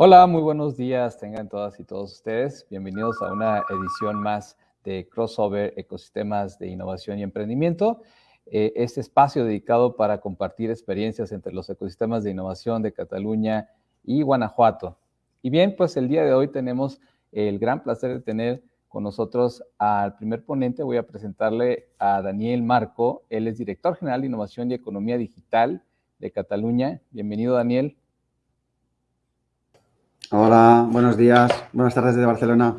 Hola, muy buenos días, tengan todas y todos ustedes. Bienvenidos a una edición más de Crossover Ecosistemas de Innovación y Emprendimiento. Eh, este espacio dedicado para compartir experiencias entre los ecosistemas de innovación de Cataluña y Guanajuato. Y bien, pues el día de hoy tenemos el gran placer de tener con nosotros al primer ponente. Voy a presentarle a Daniel Marco. Él es director general de Innovación y Economía Digital de Cataluña. Bienvenido, Daniel. Hola, buenos días. Buenas tardes de Barcelona.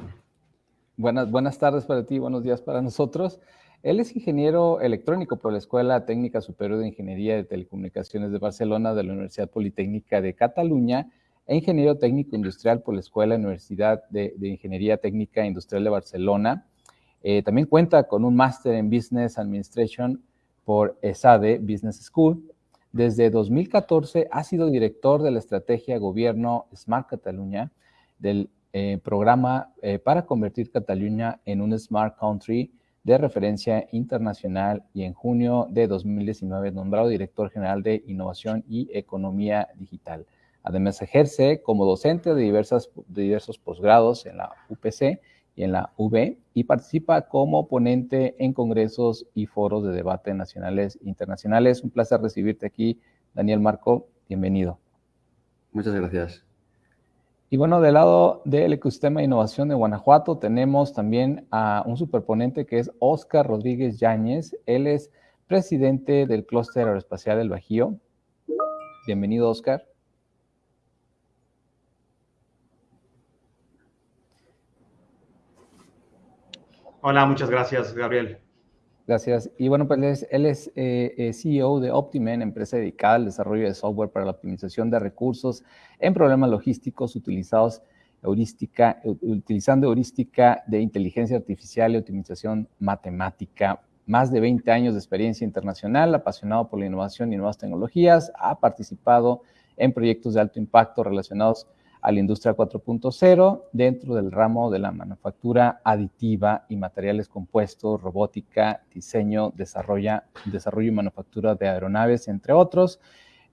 Buenas, buenas tardes para ti, buenos días para nosotros. Él es ingeniero electrónico por la Escuela Técnica Superior de Ingeniería de Telecomunicaciones de Barcelona de la Universidad Politécnica de Cataluña e ingeniero técnico industrial por la Escuela Universidad de, Ingeniería Técnica Industrial de Barcelona. Eh, también cuenta con un máster en Business Administration por ESADE Business School. Desde 2014 ha sido director de la estrategia Gobierno Smart Cataluña, del eh, programa eh, para convertir Cataluña en un Smart Country de referencia internacional y en junio de 2019 nombrado director general de Innovación y Economía Digital. Además, ejerce como docente de, diversos posgrados en la UPC y en la UB y participa como ponente en congresos y foros de debate nacionales e internacionales. Un placer recibirte aquí, Daniel Marco. Bienvenido. Muchas gracias. Y bueno, del lado del ecosistema de innovación de Guanajuato tenemos también a un superponente que es Oscar Rodríguez Yáñez. Él es presidente del Clúster Aeroespacial del Bajío. Bienvenido, Oscar. Hola, muchas gracias, Gabriel. Gracias. Y bueno, pues él es, eh, eh, CEO de Optimen, empresa dedicada al desarrollo de software para la optimización de recursos en problemas logísticos utilizados heurística, utilizando heurística de inteligencia artificial y optimización matemática. Más de 20 años de experiencia internacional, apasionado por la innovación y nuevas tecnologías, ha participado en proyectos de alto impacto relacionados a la industria 4.0 dentro del ramo de la manufactura aditiva y materiales compuestos, robótica, diseño, desarrollo, desarrollo y manufactura de aeronaves, entre otros.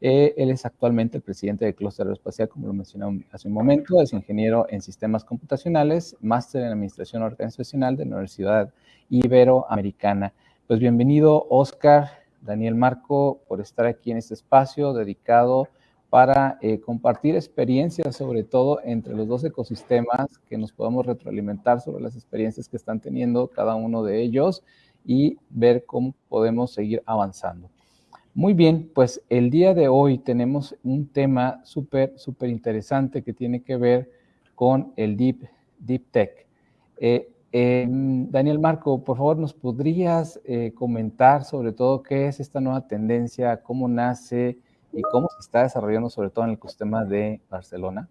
Eh, él es actualmente el presidente del Clúster Aeroespacial, como lo mencioné hace un momento, es ingeniero en sistemas computacionales, máster en administración organizacional de la Universidad Iberoamericana. Pues bienvenido, Oscar, Daniel Marco, por estar aquí en este espacio dedicado para eh, compartir experiencias, sobre todo entre los dos ecosistemas, que nos podamos retroalimentar sobre las experiencias que están teniendo cada uno de ellos y ver cómo podemos seguir avanzando. Muy bien, pues el día de hoy tenemos un tema súper, súper interesante que tiene que ver con el Deep, deep Tech. Eh, em, Daniel Marco, por favor, ¿nos podrías eh, comentar sobre todo qué es esta nueva tendencia, cómo nace, y cómo se está desarrollando sobre todo en el ecosistema de Barcelona?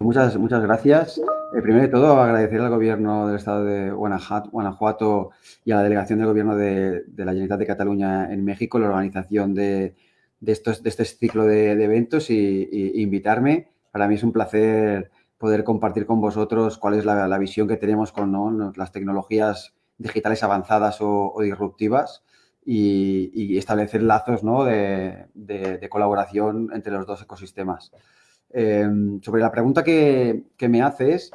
Muchas, muchas gracias. Eh, primero de todo, agradecer al gobierno del estado de Guanajuato y a la delegación del gobierno de, la Generalitat de Cataluña en México la organización de, estos, de este ciclo de, eventos y, invitarme. Para mí es un placer poder compartir con vosotros cuál es la, visión que tenemos con las tecnologías digitales avanzadas o disruptivas y, establecer lazos de, colaboración entre los dos ecosistemas. Em, sobre la pregunta que, me haces,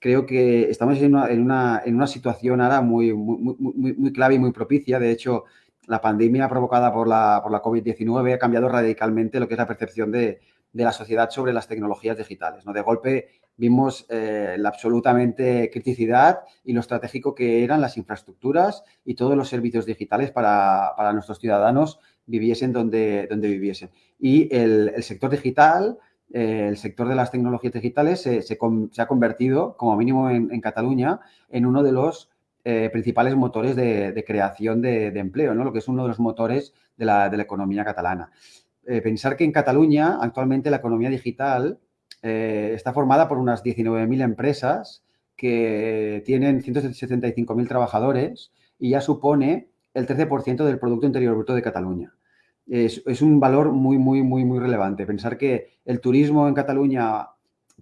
creo que estamos en una, situación ahora muy, muy, clave y muy propicia. De hecho, la pandemia provocada por la, por la COVID-19 ha cambiado radicalmente lo que es la percepción de, de la sociedad sobre las tecnologías digitales. ¿no? De golpe vimos eh, la absolutamente criticidad y lo estratégico que eran las infraestructuras y todos los servicios digitales para, nuestros ciudadanos viviesen donde, donde viviesen. Y el, sector digital, eh, el sector de las tecnologías digitales se, ha convertido, como mínimo en, Cataluña, en uno de los eh, principales motores de, creación de, empleo, ¿no? lo que es uno de los motores de la, de la economía catalana. Pensar que en Cataluña actualmente la economía digital eh, está formada por unas 19.000 empresas que tienen 175.000 trabajadores y ya supone el 13% del Producto Interior Bruto de Cataluña. Es, un valor muy, muy, muy, muy relevante. Pensar que el turismo en Cataluña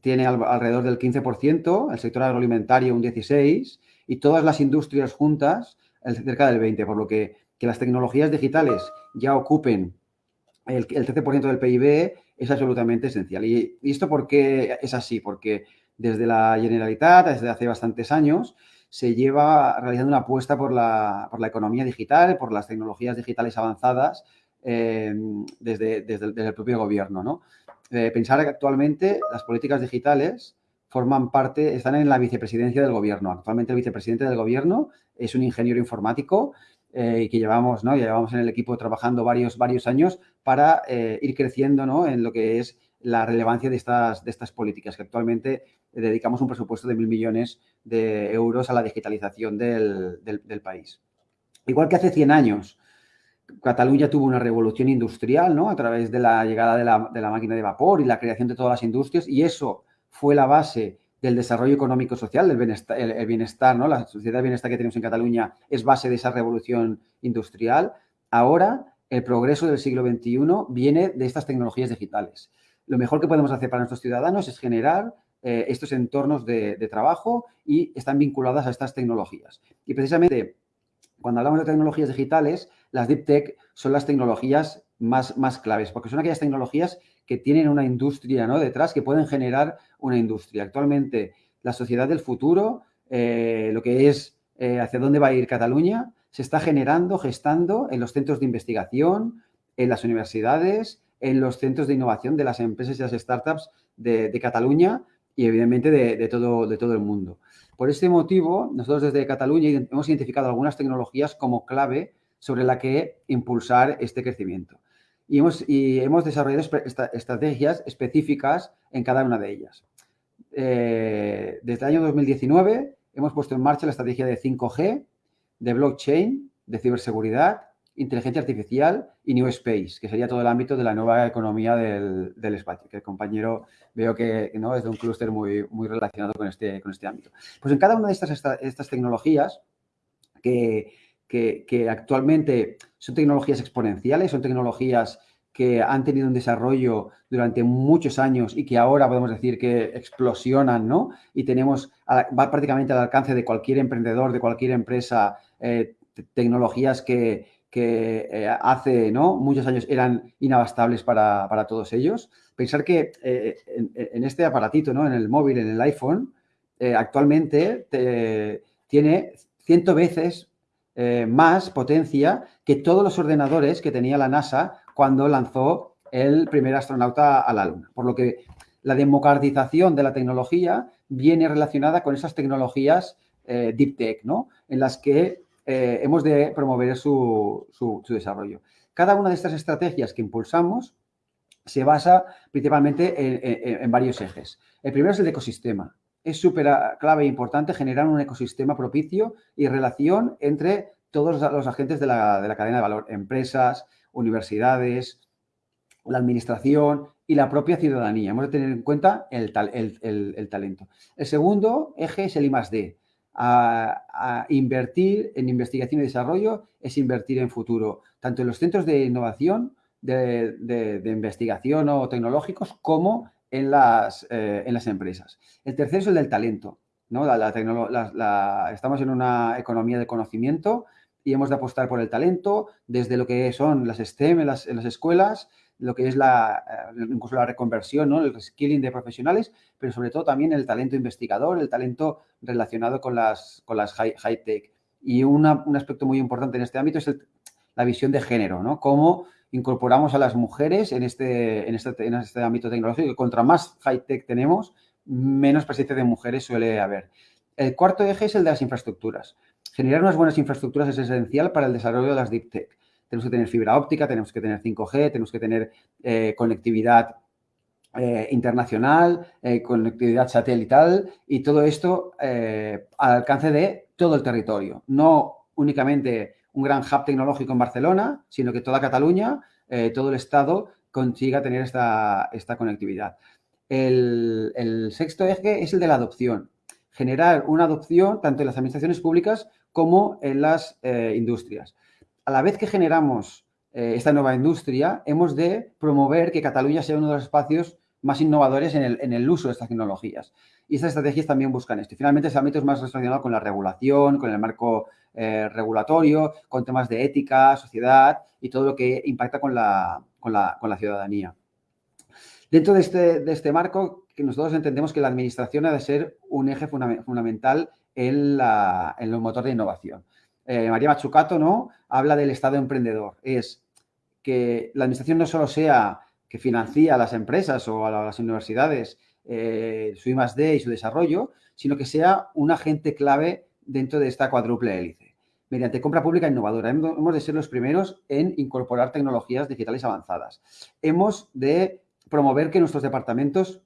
tiene alrededor del 15%, el sector agroalimentario un 16% y todas las industrias juntas cerca del 20%, por lo que, que las tecnologías digitales ya ocupen el, el 13% del PIB es absolutamente esencial. ¿Y, esto por qué es así? Porque desde la Generalitat, desde hace bastantes años, se lleva realizando una apuesta por la, economía digital, por las tecnologías digitales avanzadas eh, desde, el propio gobierno. ¿no? Eh, pensar que actualmente las políticas digitales forman parte, están en la vicepresidencia del gobierno. Actualmente el vicepresidente del gobierno es un ingeniero informático eh, que llevamos, ¿no? llevamos en el equipo trabajando varios, varios años para eh, ir creciendo ¿no? en lo que es la relevancia de estas, de estas políticas, que actualmente dedicamos un presupuesto de mil millones de euros a la digitalización del, del, país. Igual que hace 100 años, Cataluña tuvo una revolución industrial, ¿no? A través de la llegada de la, de la, máquina de vapor y la creación de todas las industrias y eso fue la base del desarrollo económico-social, del bienestar, el, bienestar, ¿no? La sociedad de bienestar que tenemos en Cataluña es base de esa revolución industrial. Ahora, el progreso del siglo XXI viene de estas tecnologías digitales. Lo mejor que podemos hacer para nuestros ciudadanos es generar eh, estos entornos de, trabajo y están vinculadas a estas tecnologías. Y precisamente cuando hablamos de tecnologías digitales, las deep tech son las tecnologías más, más claves, porque son aquellas tecnologías que tienen una industria ¿no? detrás, que pueden generar una industria. Actualmente, la sociedad del futuro, eh, lo que es eh, hacia dónde va a ir Cataluña, se está generando, gestando en los centros de investigación, en las universidades, en los centros de innovación de las empresas y las startups de, Cataluña y evidentemente de, todo, de todo el mundo. Por este motivo, nosotros desde Cataluña hemos identificado algunas tecnologías como clave sobre la que impulsar este crecimiento y hemos, desarrollado estrategias específicas en cada una de ellas. Eh, desde el año 2019 hemos puesto en marcha la estrategia de 5G, de blockchain, de ciberseguridad, inteligencia artificial y New Space, que sería todo el ámbito de la nueva economía del, espacio, que el compañero veo que ¿no? es de un clúster muy, muy relacionado con este, con este ámbito. Pues en cada una de estas, estas tecnologías que, que, actualmente son tecnologías exponenciales, son tecnologías que han tenido un desarrollo durante muchos años y que ahora podemos decir que explosionan, ¿no? Y tenemos, va prácticamente al alcance de cualquier emprendedor, de cualquier empresa, eh, tecnologías que, eh, hace muchos años eran inabastables para, todos ellos. Pensar que eh, en, este aparatito. En el móvil, en el iPhone, actualmente tiene ciento veces más potencia que todos los ordenadores que tenía la NASA cuando lanzó el primer astronauta a la Luna. Por lo que la democratización de la tecnología viene relacionada con esas tecnologías deep tech, ¿no? En las que eh, hemos de promover su, desarrollo. Cada una de estas estrategias que impulsamos se basa principalmente en, varios ejes. El primero es el ecosistema es súper clave e importante generar un ecosistema propicio y relación entre todos los agentes de la, cadena de valor, empresas, universidades, la administración y la propia ciudadanía. Hemos de tener en cuenta el, talento. El segundo eje es el I A, invertir en investigación y desarrollo es invertir en futuro, tanto en los centros de innovación, de investigación o tecnológicos, como en las, eh, en las empresas. El tercero es el del talento. ¿no? La, estamos en una economía de conocimiento y hemos de apostar por el talento desde lo que son las STEM en las, escuelas, lo que es la, eh, incluso la reconversión, ¿no? el reskilling de profesionales, pero sobre todo también el talento investigador, el talento relacionado con las, con las high-tech. y un aspecto muy importante en este ámbito es la visión de género, ¿no? Cómo incorporamos a las mujeres en este, en este, en este ámbito tecnológico. Contra más high-tech tenemos, menos presencia de mujeres suele haber. El cuarto eje es el de las infraestructuras. Generar unas buenas infraestructuras es esencial para el desarrollo de las deep tech. Tenemos que tener fibra óptica, tenemos que tener 5G, tenemos que tener eh, conectividad eh, internacional, eh, conectividad satelital y todo esto al alcance de todo el territorio, no únicamente un gran hub tecnológico en Barcelona, sino que toda Cataluña, todo el Estado consiga tener esta, conectividad. El, sexto eje es el de la adopción. Generar una adopción tanto en las administraciones públicas como en las industrias. A la vez que generamos eh, esta nueva industria, hemos de promover que Cataluña sea uno de los espacios más innovadores en el, uso de estas tecnologías. Y estas estrategias también buscan esto. Finalmente, ese ámbito es más relacionado con la regulación, con el marco eh, regulatorio, con temas de ética, sociedad y todo lo que impacta con la, ciudadanía. Dentro de este, este marco, nosotros entendemos que la administración ha de ser un eje fundamental en el motor de innovación. Eh, María Machucato ¿no? habla del Estado emprendedor. Es que la administración no solo sea que financia a las empresas o a las universidades eh, su I+.D. y su desarrollo, sino que sea un agente clave dentro de esta cuádruple hélice. Mediante compra pública innovadora, hemos de ser los primeros en incorporar tecnologías digitales avanzadas. Hemos de promover que nuestros departamentos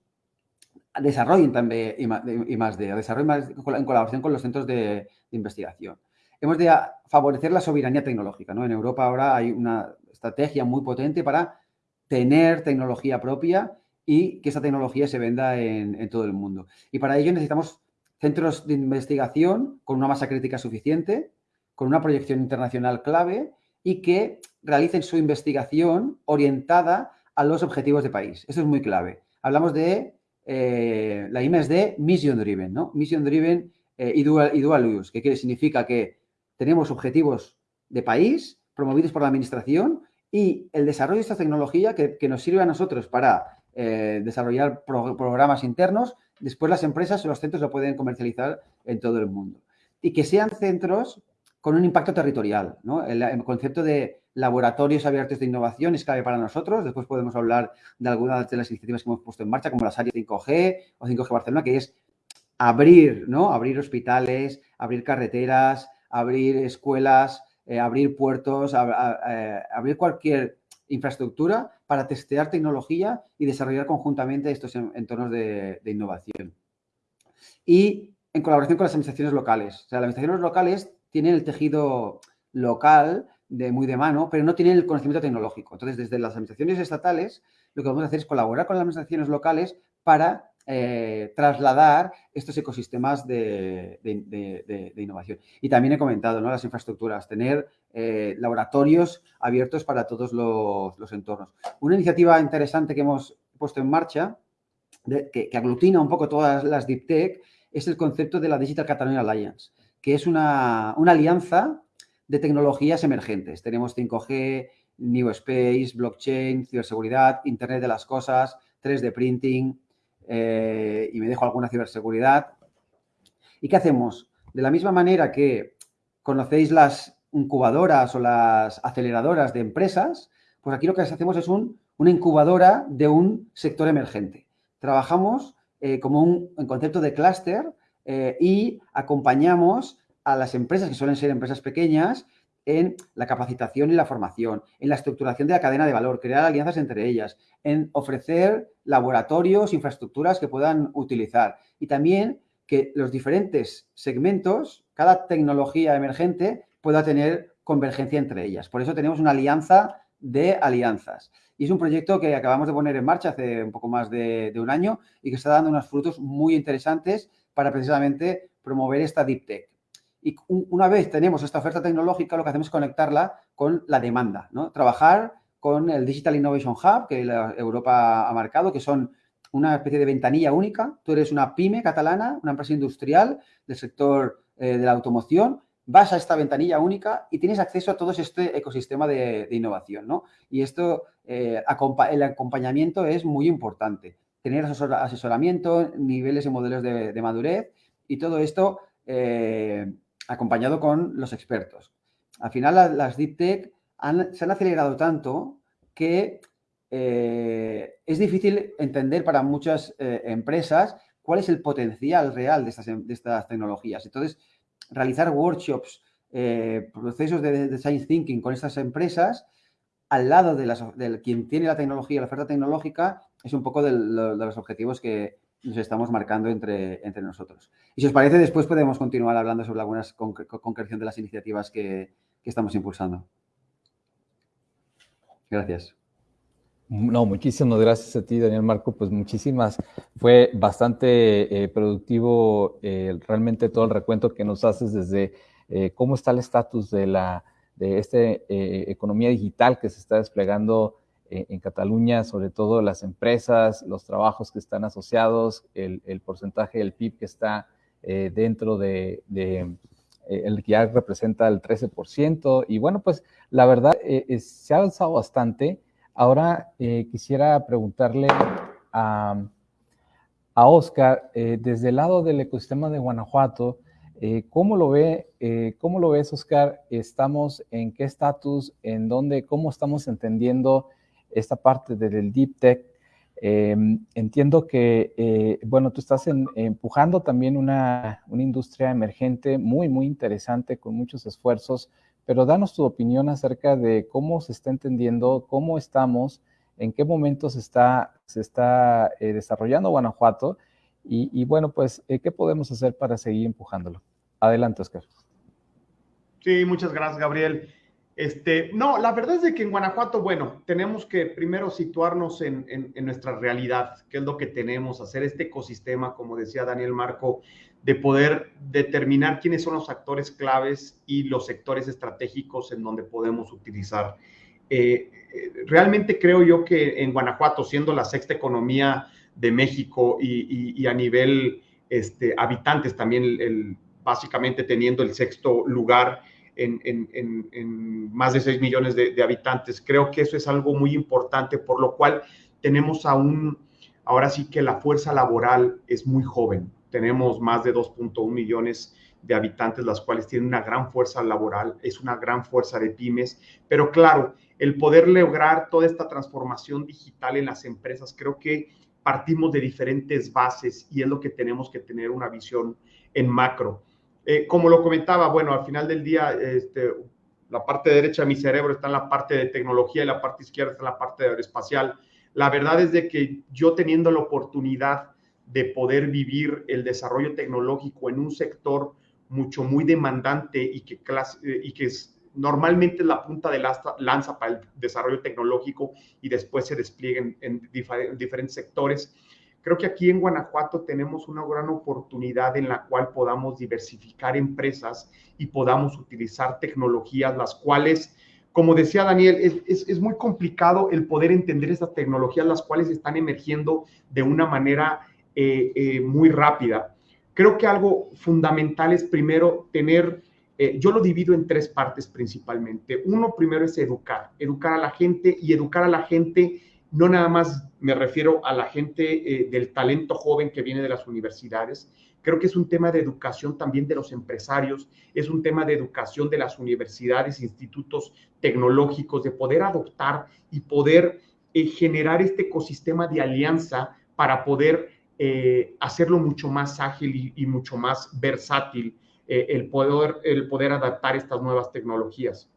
desarrollen también I más D, desarrollen en colaboración con los centros de, investigación. Hemos de favorecer la soberanía tecnológica. ¿no? En Europa ahora hay una estrategia muy potente para tener tecnología propia y que esa tecnología se venda en, todo el mundo. Y para ello necesitamos centros de investigación con una masa crítica suficiente, con una proyección internacional clave y que realicen su investigación orientada a los objetivos de país. Eso es muy clave. Hablamos de eh, la I+D Mission Driven, ¿no? Mission Driven eh, y, dual, y Dual Use, que significa que tenemos objetivos de país promovidos por la administración y el desarrollo de esta tecnología que, nos sirve a nosotros para eh, desarrollar programas internos, después las empresas o los centros lo pueden comercializar en todo el mundo. Y que sean centros con un impacto territorial, ¿no? el concepto de laboratorios abiertos de innovación es clave para nosotros. Después podemos hablar de algunas de las iniciativas que hemos puesto en marcha, como las áreas 5G o 5G Barcelona, que es abrir, ¿no? Abrir hospitales, abrir carreteras, abrir escuelas, eh, abrir puertos, eh, abrir cualquier infraestructura para testear tecnología y desarrollar conjuntamente estos entornos de, de innovación. Y en colaboración con las administraciones locales. O sea, las administraciones locales tienen el tejido local de muy de mano, pero no tienen el conocimiento tecnológico. Entonces, desde las administraciones estatales, lo que vamos a hacer es colaborar con las administraciones locales para eh, trasladar estos ecosistemas de, innovación. Y también he comentado. Las infraestructuras, tener eh, laboratorios abiertos para todos los, entornos. Una iniciativa interesante que hemos puesto en marcha, que, aglutina un poco todas las Deep Tech, es el concepto de la Digital Catalonia Alliance, que es una, una alianza de tecnologías emergentes. Tenemos 5G, New Space, blockchain, ciberseguridad, Internet de las cosas, 3D printing eh, y me dejo alguna ciberseguridad. ¿Y qué hacemos? De la misma manera que conocéis las incubadoras o las aceleradoras de empresas, pues aquí lo que hacemos es una incubadora de un sector emergente. Trabajamos eh, como un concepto de clúster eh, y acompañamos a las empresas, que suelen ser empresas pequeñas, en la capacitación y la formación, en la estructuración de la cadena de valor, crear alianzas entre ellas, en ofrecer laboratorios, infraestructuras que puedan utilizar y también que los diferentes segmentos, cada tecnología emergente pueda tener convergencia entre ellas. Por eso tenemos una alianza de alianzas. Y es un proyecto que acabamos de poner en marcha hace un poco más de, de un año y que está dando unos frutos muy interesantes para precisamente promover esta Deep Tech. Y una vez tenemos esta oferta tecnológica, lo que hacemos es conectarla con la demanda, ¿no? Trabajar con el Digital Innovation Hub que Europa ha marcado, que son una especie de ventanilla única. Tú eres una pyme catalana, una empresa industrial del sector eh, de la automoción, vas a esta ventanilla única y tienes acceso a todo este ecosistema de, innovación, ¿no? Y esto, eh, el acompañamiento es muy importante. Tener asesoramiento, niveles y modelos de, madurez y todo esto eh, acompañado con los expertos. Al final las, Deep Tech se han acelerado tanto que eh, es difícil entender para muchas eh, empresas cuál es el potencial real de estas, tecnologías. Entonces, realizar workshops, eh, procesos de, design thinking con estas empresas al lado de, las, quien tiene la tecnología, la oferta tecnológica, es un poco de los objetivos que, nos estamos marcando entre, entre nosotros. Y si os parece, después podemos continuar hablando sobre algunas concreción de las iniciativas que, estamos impulsando. Gracias. No, muchísimas gracias a ti, Daniel Marco. Pues muchísimas. Fue bastante eh, productivo eh, realmente todo el recuento que nos haces desde eh, cómo está el estatus de la de esta economía digital que se está desplegando eh, en Cataluña, sobre todo las empresas, los trabajos que están asociados, el, porcentaje del PIB que está eh, dentro de, eh, el que ya representa el 13%. Y bueno, pues la verdad se ha avanzado bastante. Ahora quisiera preguntarle a, a Oscar, desde el lado del ecosistema de Guanajuato, ¿cómo lo ve? ¿Cómo lo ves, Oscar? ¿Estamos en qué estatus? ¿En dónde? ¿Cómo estamos entendiendo esta parte del Deep Tech Em, entiendo que, eh, bueno, tú estás empujando también una, industria emergente muy, muy interesante, con muchos esfuerzos, pero danos tu opinión acerca de cómo se está entendiendo, cómo estamos, en qué momento se está, se está eh, desarrollando Guanajuato y, bueno, pues, eh, ¿qué podemos hacer para seguir empujándolo? Adelante, Oscar. Sí, muchas gracias, Gabriel. Este, no, la verdad es de que en Guanajuato, bueno, tenemos que primero situarnos en, nuestra realidad, qué es lo que tenemos, hacer este ecosistema, como decía Daniel Marco, de poder determinar quiénes son los actores claves y los sectores estratégicos en donde podemos utilizar. Eh, eh, realmente creo yo que en Guanajuato, siendo la sexta economía de México y, a nivel este, habitantes también, básicamente teniendo el sexto lugar, en, más de 6 millones de, habitantes. Creo que eso es algo muy importante, por lo cual tenemos aún, ahora sí que la fuerza laboral es muy joven. Tenemos más de 2.1 millones de habitantes, las cuales tienen una gran fuerza laboral, es una gran fuerza de pymes, pero claro, el poder lograr toda esta transformación digital en las empresas, creo que partimos de diferentes bases y es lo que tenemos que tener una visión en macro. Eh, como lo comentaba, bueno, al final del día, este, la parte derecha de mi cerebro está en la parte de tecnología y la parte izquierda está en la parte de aeroespacial. La verdad es de que yo teniendo la oportunidad de poder vivir el desarrollo tecnológico en un sector mucho muy demandante y que, eh, es, normalmente es la punta de lanza para el desarrollo tecnológico y después se despliega en, diferentes sectores, Creo que aquí en Guanajuato tenemos una gran oportunidad en la cual podamos diversificar empresas y podamos utilizar tecnologías, las cuales, como decía Daniel, es, muy complicado el poder entender esas tecnologías, las cuales están emergiendo de una manera eh, eh, muy rápida. Creo que algo fundamental es primero tener, eh, yo lo divido en tres partes principalmente. Uno primero es educar, educar a la gente y educar a la gente no nada más me refiero a la gente eh, del talento joven que viene de las universidades, creo que es un tema de educación también de los empresarios, es un tema de educación de las universidades, institutos tecnológicos, de poder adoptar y poder eh, generar este ecosistema de alianza para poder eh, hacerlo mucho más ágil y, mucho más versátil, el, poder, el poder adaptar estas nuevas tecnologías.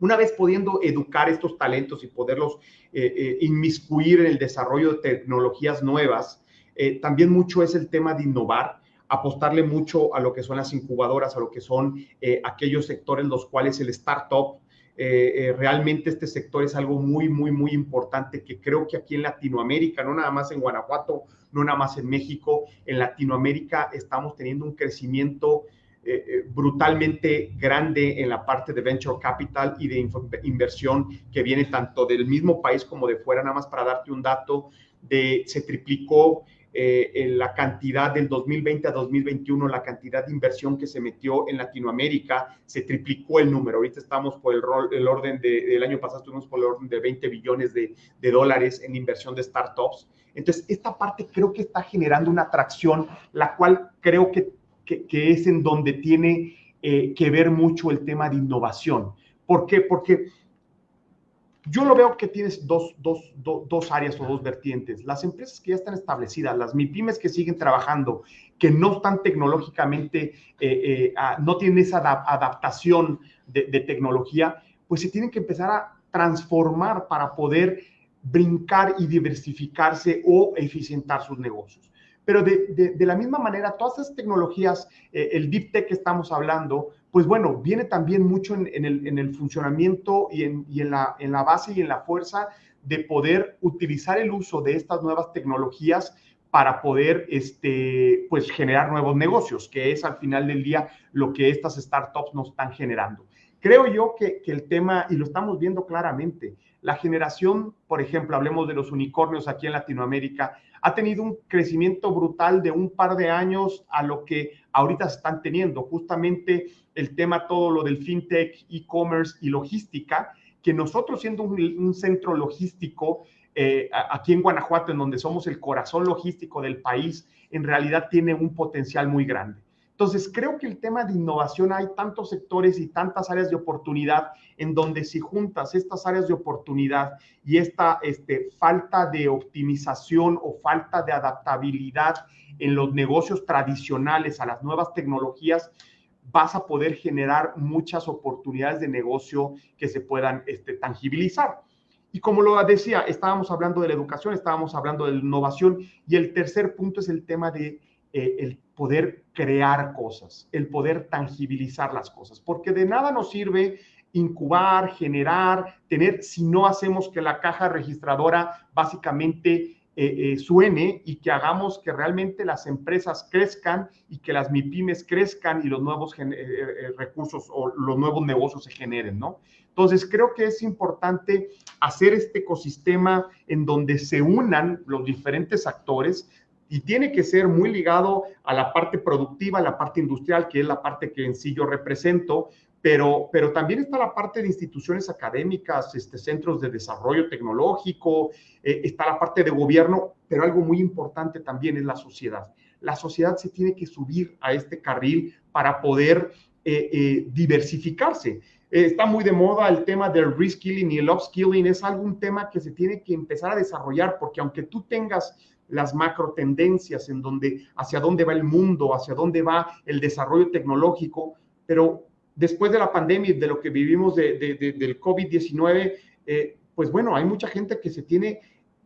Una vez pudiendo educar estos talentos y poderlos eh, eh, inmiscuir en el desarrollo de tecnologías nuevas, eh, también mucho es el tema de innovar, apostarle mucho a lo que son las incubadoras, a lo que son aquellos sectores los cuales el startup, realmente este sector es algo muy, muy, muy importante que creo que aquí en Latinoamérica, no nada más en Guanajuato, no nada más en México, en Latinoamérica estamos teniendo un crecimiento eh, eh, brutalmente grande en la parte de venture capital y de inversión que viene tanto del mismo país como de fuera. Nada más para darte un dato, de, se triplicó eh, en la cantidad del 2020 a 2021, la cantidad de inversión que se metió en Latinoamérica, se triplicó el número. Ahorita estamos por el, el orden del año pasado, estuvimos por el orden de 20 billones de, de dólares en inversión de startups. Entonces, esta parte creo que está generando una atracción, la cual creo que que, es en donde tiene eh, que ver mucho el tema de innovación. ¿Por qué? Porque yo lo veo que tienes dos, dos, dos, áreas o dos vertientes. Las empresas que ya están establecidas, las MIPIMES que siguen trabajando, que no están tecnológicamente, eh, eh, no tienen esa adaptación de, de, tecnología, pues se tienen que empezar a transformar para poder brincar y diversificarse o eficientar sus negocios. Pero de, la misma manera, todas esas tecnologías, eh, el deep tech que estamos hablando, pues bueno, viene también mucho en, el, funcionamiento y, en, la, en la base y en la fuerza de poder utilizar el uso de estas nuevas tecnologías para poder este, pues, generar nuevos negocios, que es al final del día lo que estas startups nos están generando. Creo yo que, que el tema, y lo estamos viendo claramente, la generación, por ejemplo, hablemos de los unicornios aquí en Latinoamérica, ha tenido un crecimiento brutal de un par de años a lo que ahorita están teniendo. Justamente el tema todo lo del fintech, e-commerce y logística, que nosotros siendo un, centro logístico, eh, aquí en Guanajuato, en donde somos el corazón logístico del país, en realidad tiene un potencial muy grande. Entonces, creo que el tema de innovación hay tantos sectores y tantas áreas de oportunidad en donde si juntas estas áreas de oportunidad y esta este, falta de optimización o falta de adaptabilidad en los negocios tradicionales a las nuevas tecnologías, vas a poder generar muchas oportunidades de negocio que se puedan este, tangibilizar. Y como lo decía, estábamos hablando de la educación, estábamos hablando de la innovación y el tercer punto es el tema de eh, el poder crear cosas, el poder tangibilizar las cosas, porque de nada nos sirve incubar, generar, tener, si no hacemos que la caja registradora básicamente eh, eh, suene y que hagamos que realmente las empresas crezcan y que las MIPIMES crezcan y los nuevos recursos o los nuevos negocios se generen, ¿no? Entonces, creo que es importante hacer este ecosistema en donde se unan los diferentes actores, y tiene que ser muy ligado a la parte productiva, a la parte industrial, que es la parte que en sí yo represento, pero, pero también está la parte de instituciones académicas, este, centros de desarrollo tecnológico, eh, está la parte de gobierno, pero algo muy importante también es la sociedad. La sociedad se tiene que subir a este carril para poder eh, eh, diversificarse. está muy de moda el tema del reskilling y el upskilling, es algún tema que se tiene que empezar a desarrollar, porque aunque tú tengas las macro tendencias en donde hacia dónde va el mundo, hacia dónde va el desarrollo tecnológico, pero después de la pandemia y de lo que vivimos de, del COVID-19, eh, pues bueno, hay mucha gente que se tiene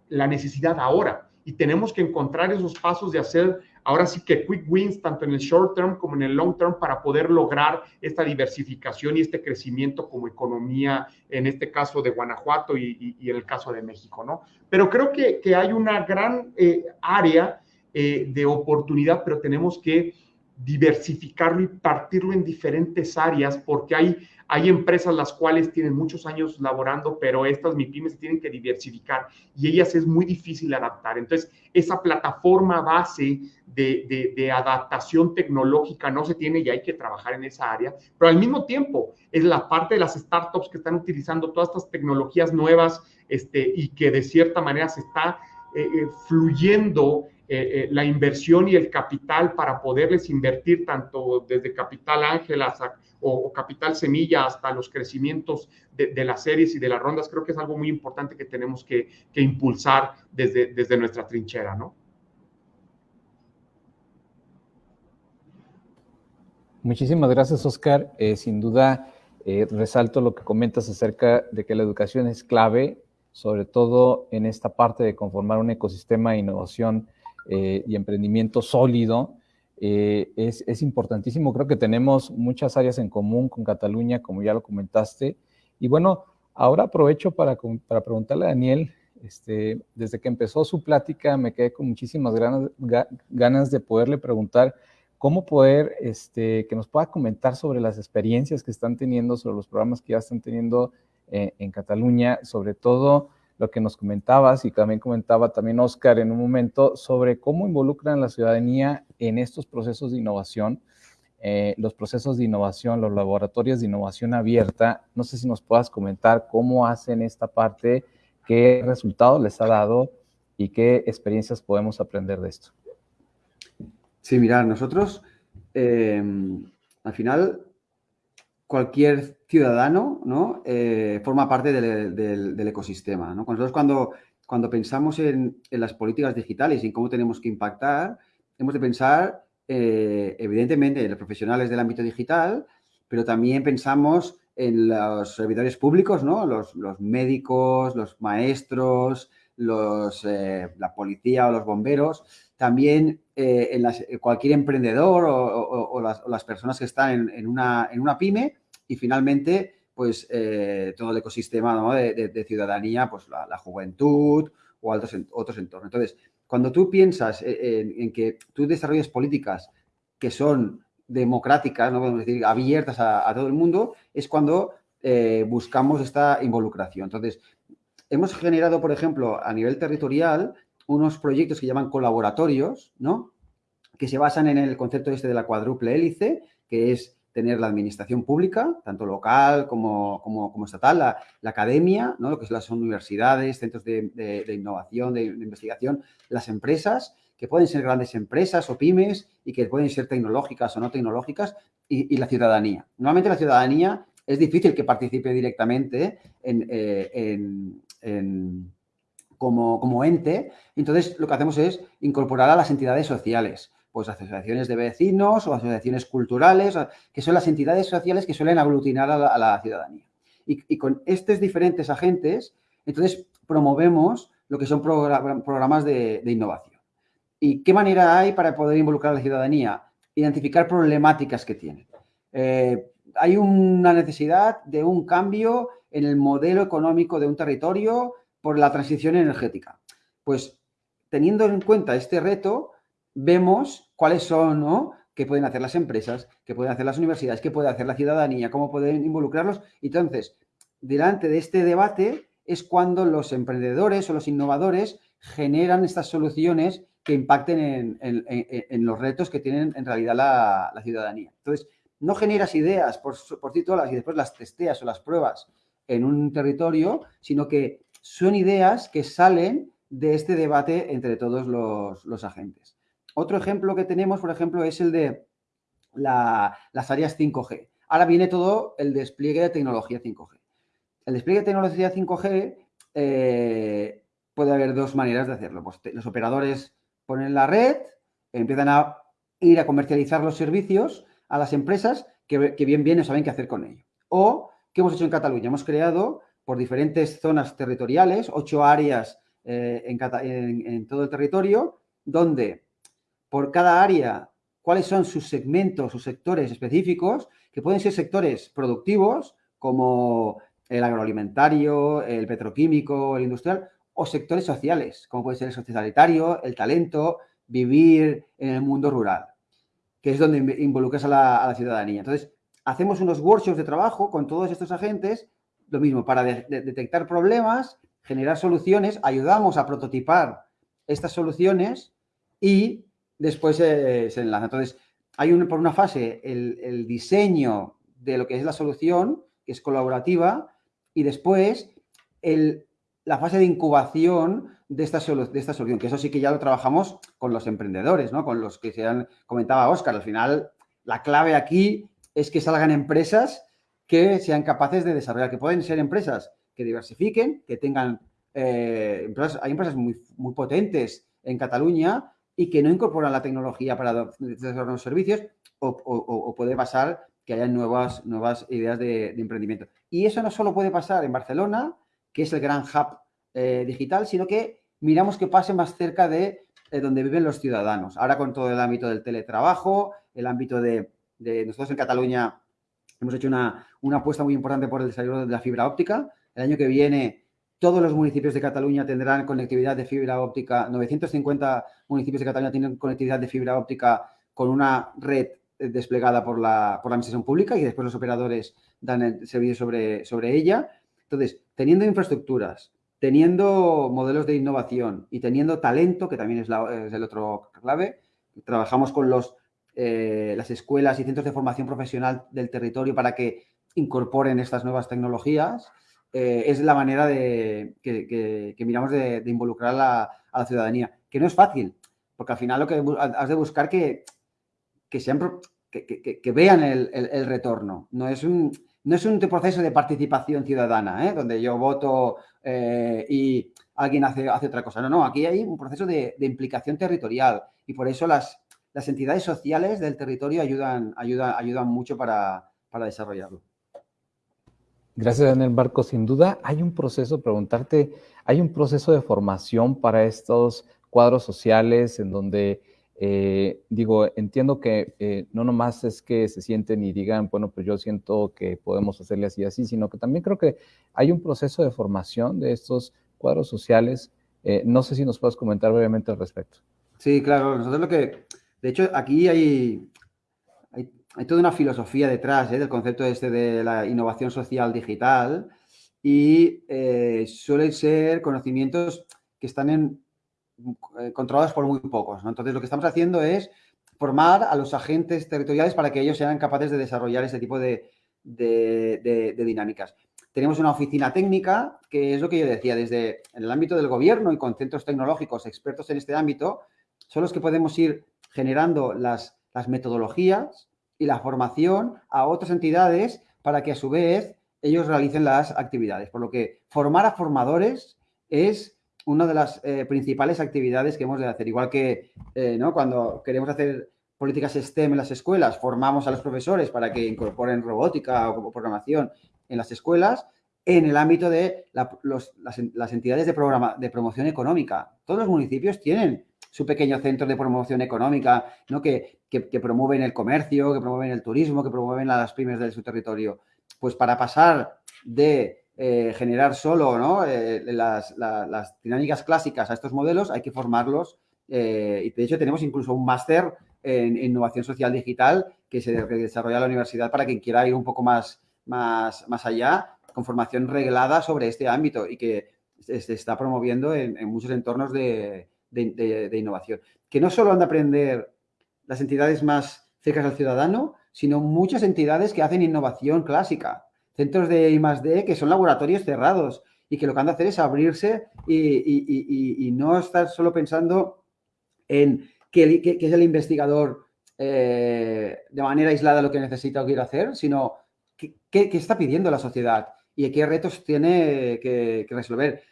la necesidad ahora y tenemos que encontrar esos pasos de hacer ahora sí que quick wins, tanto en el short term como en el long term, para poder lograr esta diversificación y este crecimiento como economía, en este caso de Guanajuato y, en el caso de México, ¿no? Pero creo que, hay una gran eh, área eh, de oportunidad, pero tenemos que diversificarlo y partirlo en diferentes áreas porque hay hay empresas las cuales tienen muchos años laborando, pero estas MIPIMES tienen que diversificar y ellas es muy difícil adaptar. Entonces, esa plataforma base de, adaptación tecnológica no se tiene y hay que trabajar en esa área, pero al mismo tiempo es la parte de las startups que están utilizando todas estas tecnologías nuevas este, y que de cierta manera se está eh, eh, fluyendo eh, la inversión y el capital para poderles invertir tanto desde capital ángel o, capital semilla hasta los crecimientos de, las series y de las rondas, creo que es algo muy importante que tenemos que, impulsar desde, desde nuestra trinchera, ¿no? Muchísimas gracias, Oscar. Eh, sin duda, eh, resalto lo que comentas acerca de que la educación es clave, sobre todo en esta parte de conformar un ecosistema de innovación eh, y emprendimiento sólido eh, es, importantísimo. Creo que tenemos muchas áreas en común con Cataluña, como ya lo comentaste. Y bueno, ahora aprovecho para, preguntarle a Daniel, este, desde que empezó su plática me quedé con muchísimas ganas, ganas de poderle preguntar cómo poder, este, que nos pueda comentar sobre las experiencias que están teniendo, sobre los programas que ya están teniendo eh, en Cataluña, sobre todo lo que nos comentabas y también comentaba también Oscar en un momento sobre cómo involucran la ciudadanía en estos procesos de innovación, eh, los procesos de innovación, los laboratorios de innovación abierta. No sé si nos puedas comentar cómo hacen esta parte, qué resultados les ha dado y qué experiencias podemos aprender de esto. Sí, mira, nosotros eh, al final cualquier ciudadano ¿no? Eh, forma parte del, ecosistema. ¿no? Nosotros cuando, cuando pensamos en, las políticas digitales y en cómo tenemos que impactar, hemos de pensar eh, evidentemente en los profesionales del ámbito digital, pero también pensamos en los servidores públicos, ¿no? los, médicos, los maestros, los, eh, la policía o los bomberos, también en cualquier emprendedor o, las, personas que están en, una, en una pyme y finalmente, pues eh, todo el ecosistema de, ciudadanía, pues la, juventud o otros, entornos. Entonces, cuando tú piensas en, que tú desarrolles políticas que son democráticas, no podemos decir abiertas a, todo el mundo, es cuando eh, buscamos esta involucración. Entonces, hemos generado, por ejemplo, a nivel territorial, unos proyectos que llaman colaboratorios, ¿no? Que se basan en el concepto este de la cuádruple hélice, que es tener la administración pública, tanto local como, como, estatal, la, academia, ¿no? lo que son las universidades, centros de, innovación, de, investigación, las empresas, que pueden ser grandes empresas o pymes y que pueden ser tecnológicas o no tecnológicas, y, la ciudadanía. Normalmente la ciudadanía es difícil que participe directamente en, eh, como, como ente, entonces lo que hacemos es incorporar a las entidades sociales pues asociaciones de vecinos o asociaciones culturales, que son las entidades sociales que suelen aglutinar a la, ciudadanía. Y, con estos diferentes agentes, entonces promovemos lo que son programas de, innovación. ¿Y qué manera hay para poder involucrar a la ciudadanía? Identificar problemáticas que tienen. Eh, hay una necesidad de un cambio en el modelo económico de un territorio por la transición energética. Pues teniendo en cuenta este reto, vemos cuáles son, ¿no? qué pueden hacer las empresas, qué pueden hacer las universidades, qué puede hacer la ciudadanía, cómo pueden involucrarlos. Entonces, delante de este debate es cuando los emprendedores o los innovadores generan estas soluciones que impacten en, los retos que tienen en realidad la, ciudadanía. Entonces, no generas ideas por, por sí solas y después las testeas o las pruebas en un territorio, sino que son ideas que salen de este debate entre todos los agentes. Otro ejemplo que tenemos, por ejemplo, es el de las áreas 5G. Ahora viene todo el despliegue de tecnología 5G. El despliegue de tecnología 5G eh, puede haber dos maneras de hacerlo. Pues los operadores ponen la red, empiezan a ir a comercializar los servicios a las empresas que, bien bien no saben qué hacer con ello. O, ¿qué hemos hecho en Cataluña? Hemos creado por diferentes zonas territoriales, ocho áreas eh, en todo el territorio, donde por cada área cuáles son sus segmentos, sus sectores específicos, que pueden ser sectores productivos como el agroalimentario, el petroquímico, el industrial, o sectores sociales, como puede ser el sociosanitario, el talento, vivir en el mundo rural, que es donde involucras a la, ciudadanía. Entonces, hacemos unos workshops de trabajo con todos estos agentes, lo mismo, para detectar problemas, generar soluciones, ayudamos a prototipar estas soluciones y después se enlaza. Entonces, hay por una fase el, diseño de lo que es la solución, que es colaborativa, y después la fase de incubación de esta, de esta solución, que eso sí que ya lo trabajamos con los emprendedores, ¿no? con los que se han, comentaba Óscar. Al final, la clave aquí es que salgan empresas que sean capaces de desarrollar, que pueden ser empresas que diversifiquen, que tengan... Eh, hay empresas muy, muy potentes en Cataluña y que no incorporan la tecnología para desarrollar los servicios o, puede pasar que haya nuevas, nuevas ideas de, emprendimiento. Y eso no solo puede pasar en Barcelona, que es el gran hub eh, digital, sino que miramos que pase más cerca de, donde viven los ciudadanos. Ahora con todo el ámbito del teletrabajo, el ámbito de, nosotros en Cataluña hemos hecho una, una apuesta muy importante por el desarrollo de la fibra óptica. El año que viene todos los municipios de Cataluña tendrán conectividad de fibra óptica. 950 municipios de Cataluña tienen conectividad de fibra óptica con una red eh, desplegada por la, por la administración pública y después los operadores dan el servicio sobre, sobre ella. Entonces, teniendo infraestructuras, teniendo modelos de innovación y teniendo talento, que también es, el otro clave, trabajamos con los, eh, las escuelas y centros de formación profesional del territorio para que incorporen estas nuevas tecnologías eh, es la manera de, que, miramos de, involucrar a la, ciudadanía, que no es fácil, porque al final lo que has de buscar que, que, vean el, retorno. No es un, no es un proceso de participación ciudadana, ¿eh? donde yo voto eh, y alguien hace, hace otra cosa. No, no, aquí hay un proceso de, implicación territorial y por eso las, las entidades sociales del territorio ayudan, ayudan, ayudan mucho para desarrollarlo. Gracias, Daniel Barco. Sin duda, hay un proceso, preguntarte, hay un proceso de formación para estos cuadros sociales en donde, eh, digo, entiendo que eh, no nomás es que se sienten y digan, bueno, pues yo siento que podemos hacerle así y así, sino que también creo que hay un proceso de formación de estos cuadros sociales. Eh, no sé si nos puedes comentar brevemente al respecto. Sí, claro. Nosotros lo que, de hecho, aquí hay, toda una filosofía detrás ¿eh? del concepto este de la innovación social digital y eh, suelen ser conocimientos que están eh, controlados por muy pocos. Entonces, lo que estamos haciendo es formar a los agentes territoriales para que ellos sean capaces de desarrollar ese tipo de, dinámicas. Tenemos una oficina técnica, que es lo que yo decía, desde el ámbito del gobierno y con centros tecnológicos expertos en este ámbito, son los que podemos ir generando las, las metodologías y la formación a otras entidades para que a su vez ellos realicen las actividades. Por lo que formar a formadores es una de las eh, principales actividades que hemos de hacer. Igual que eh, ¿no? cuando queremos hacer políticas STEM en las escuelas, formamos a los profesores para que incorporen robótica o programación en las escuelas, en el ámbito de las, entidades de, programa, de promoción económica. Todos los municipios tienen su pequeño centro de promoción económica, ¿no? que, que, promueven el comercio, que promueven el turismo, que promueven a las pymes de su territorio. Pues para pasar de eh, generar solo eh, las, dinámicas clásicas a estos modelos, hay que formarlos. Eh, y de hecho tenemos incluso un máster en, innovación social digital que se desarrolla en la universidad para quien quiera ir un poco más, más, más allá, con formación reglada sobre este ámbito y que se está promoviendo en, muchos entornos de, de, innovación. Que no solo han de aprender las entidades más cercanas al ciudadano, sino muchas entidades que hacen innovación clásica centros de I+.D. que son laboratorios cerrados y que lo que han de hacer es abrirse y, no estar solo pensando en qué, es el investigador eh, de manera aislada lo que necesita o quiere hacer, sino qué, está pidiendo la sociedad y qué retos tiene que, resolver.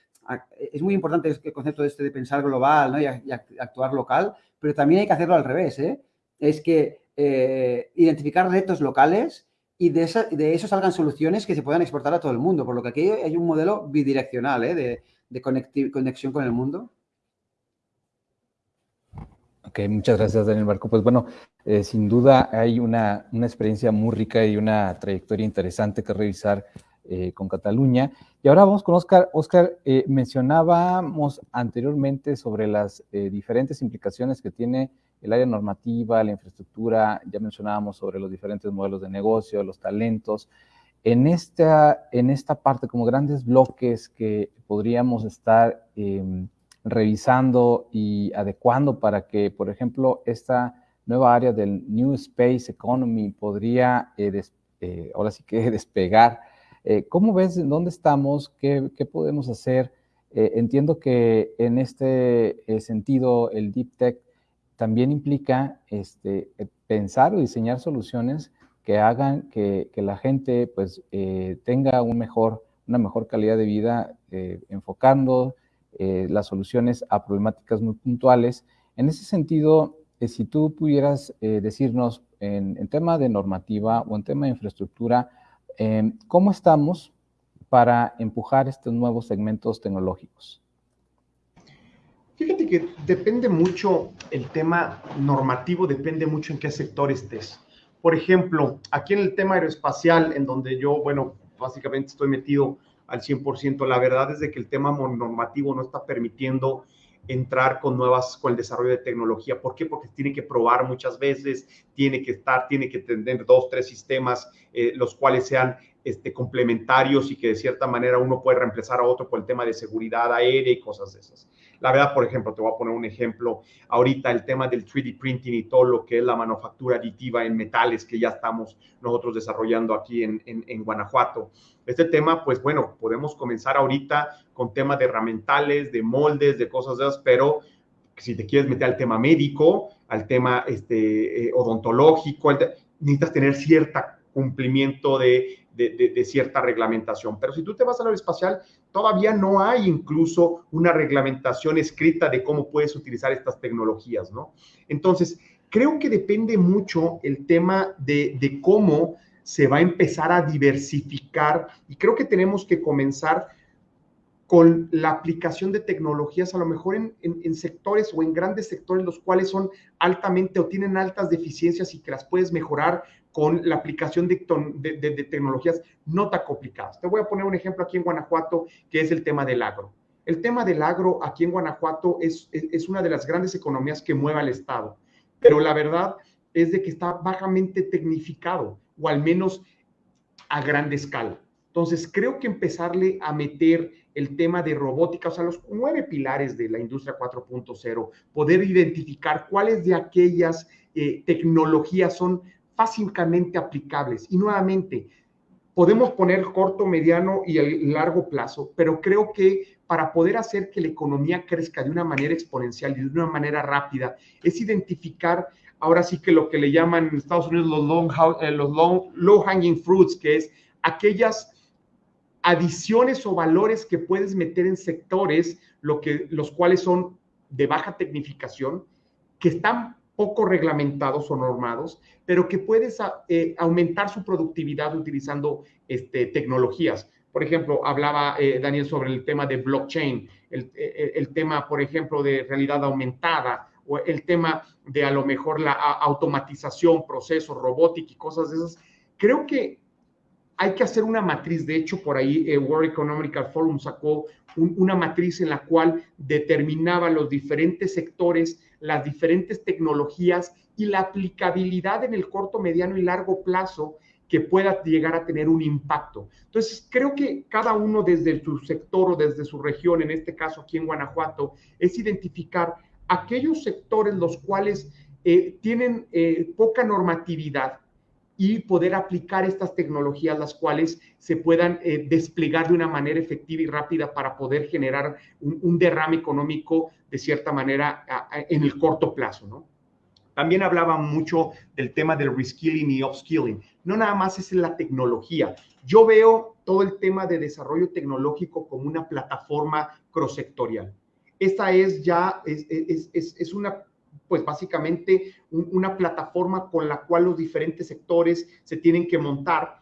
Es muy importante el concepto este de pensar global y, actuar local, pero también hay que hacerlo al revés. ¿eh? Es que eh, identificar retos locales y de, de, eso salgan soluciones que se puedan exportar a todo el mundo, por lo que aquí hay un modelo bidireccional ¿eh? de, conexión con el mundo. Ok, muchas gracias, Daniel Marco. Pues bueno, eh, sin duda hay una, experiencia muy rica y una trayectoria interesante que revisar con Cataluña. Y ahora vamos con Oscar. Oscar, mencionábamos anteriormente sobre las diferentes implicaciones que tiene el área normativa, la infraestructura, ya mencionábamos sobre los diferentes modelos de negocio, los talentos. En esta, en esta parte, como grandes bloques que podríamos estar em, revisando y adecuando para que, por ejemplo, esta nueva área del New Space Economy podría, eh, eh, ahora sí que despegar. Eh, ¿Cómo ves dónde estamos? ¿Qué, podemos hacer? entiendo que en este sentido el Deep Tech también implica este, eh, pensar o diseñar soluciones que hagan que, la gente pues, eh, tenga una mejor calidad de vida, eh, enfocando las soluciones a problemáticas muy puntuales. En ese sentido, si tú pudieras decirnos en, tema de normativa o en tema de infraestructura, em, ¿cómo estamos para empujar estos nuevos segmentos tecnológicos? Fíjate que depende mucho el tema normativo, depende mucho en qué sector estés. Por ejemplo, aquí en el tema aeroespacial, en donde yo, bueno, básicamente estoy metido al 100%, la verdad es de que el tema normativo no está permitiendo entrar con nuevas, con el desarrollo de tecnología. ¿Por qué? Porque tiene que probar muchas veces, tiene que estar, tiene que tener dos, tres sistemas, eh, los cuales sean este, complementarios y que de cierta manera uno puede reemplazar a otro por el tema de seguridad aérea y cosas de esas. La verdad, por ejemplo, te voy a poner un ejemplo. Ahorita el tema del 3D printing y todo lo que es la manufactura aditiva en metales que ya estamos nosotros desarrollando aquí en, en, Guanajuato. Este tema, pues bueno, podemos comenzar ahorita con temas de herramientales, de moldes, de cosas de esas, pero si te quieres meter al tema médico, al tema este, eh, odontológico, necesitas tener cierto cumplimiento de de, cierta reglamentación. Pero si tú te vas al espacial, todavía no hay incluso una reglamentación escrita de cómo puedes utilizar estas tecnologías, ¿no? Entonces, creo que depende mucho el tema de, de cómo se va a empezar a diversificar y creo que tenemos que comenzar con la aplicación de tecnologías, a lo mejor en, sectores o en grandes sectores los cuales son altamente o tienen altas deficiencias y que las puedes mejorar con la aplicación de, tecnologías no tan complicadas. Te voy a poner un ejemplo aquí en Guanajuato, que es el tema del agro. El tema del agro aquí en Guanajuato es, es, una de las grandes economías que mueve al Estado, pero la verdad es de que está bajamente tecnificado, o al menos a gran escala. Entonces, creo que empezarle a meter el tema de robótica, o sea, los nueve pilares de la industria 4.0, poder identificar cuáles de aquellas eh, tecnologías son fácilmente aplicables. Y nuevamente, podemos poner corto, mediano y el largo plazo, pero creo que para poder hacer que la economía crezca de una manera exponencial y de una manera rápida, es identificar ahora sí que lo que le llaman en Estados Unidos los, long, eh, los long, low hanging fruits, que es aquellas adiciones o valores que puedes meter en sectores, lo que, los cuales son de baja tecnificación, que están poco reglamentados o normados, pero que puedes eh, aumentar su productividad utilizando este, tecnologías. Por ejemplo, hablaba eh, Daniel sobre el tema de blockchain, el, el, tema, por ejemplo, de realidad aumentada, o el tema de a lo mejor la automatización, procesos, robótica y cosas de esas. Creo que hay que hacer una matriz, de hecho por ahí eh, World Economic Forum sacó una matriz en la cual determinaba los diferentes sectores, las diferentes tecnologías y la aplicabilidad en el corto, mediano y largo plazo que pueda llegar a tener un impacto. Entonces, creo que cada uno desde su sector o desde su región, en este caso aquí en Guanajuato, es identificar aquellos sectores los cuales eh, tienen eh, poca normatividad y poder aplicar estas tecnologías, las cuales se puedan eh, desplegar de una manera efectiva y rápida para poder generar un, derrame económico de cierta manera en el corto plazo, ¿no? También hablaba mucho del tema del reskilling y upskilling. No nada más es la tecnología. Yo veo todo el tema de desarrollo tecnológico como una plataforma cross-sectorial. Esta es ya, es, es, es, es una pues básicamente una plataforma con la cual los diferentes sectores se tienen que montar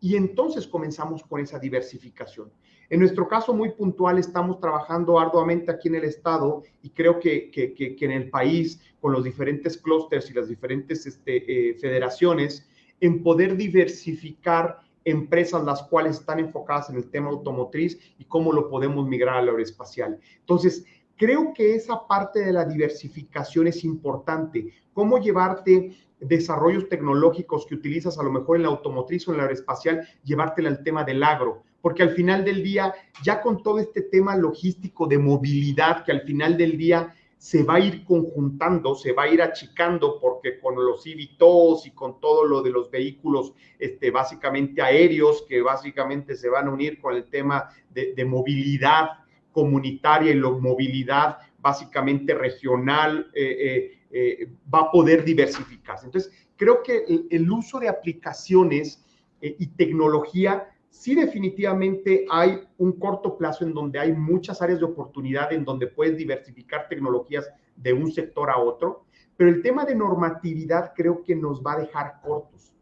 y entonces comenzamos con esa diversificación. En nuestro caso muy puntual estamos trabajando arduamente aquí en el estado y creo que, que, en el país con los diferentes clústeres y las diferentes este, eh, federaciones en poder diversificar empresas las cuales están enfocadas en el tema automotriz y cómo lo podemos migrar al aeroespacial. Entonces, Creo que esa parte de la diversificación es importante. Cómo llevarte desarrollos tecnológicos que utilizas a lo mejor en la automotriz o en la aeroespacial, llevártela al tema del agro, porque al final del día, ya con todo este tema logístico de movilidad, que al final del día se va a ir conjuntando, se va a ir achicando, porque con los eVTOLs y con todo lo de los vehículos, este, básicamente aéreos, que básicamente se van a unir con el tema de, de movilidad comunitaria y la movilidad básicamente regional eh, eh, eh, va a poder diversificarse. Entonces, creo que el, uso de aplicaciones y tecnología, sí definitivamente hay un corto plazo en donde hay muchas áreas de oportunidad en donde puedes diversificar tecnologías de un sector a otro, pero el tema de normatividad creo que nos va a dejar cortos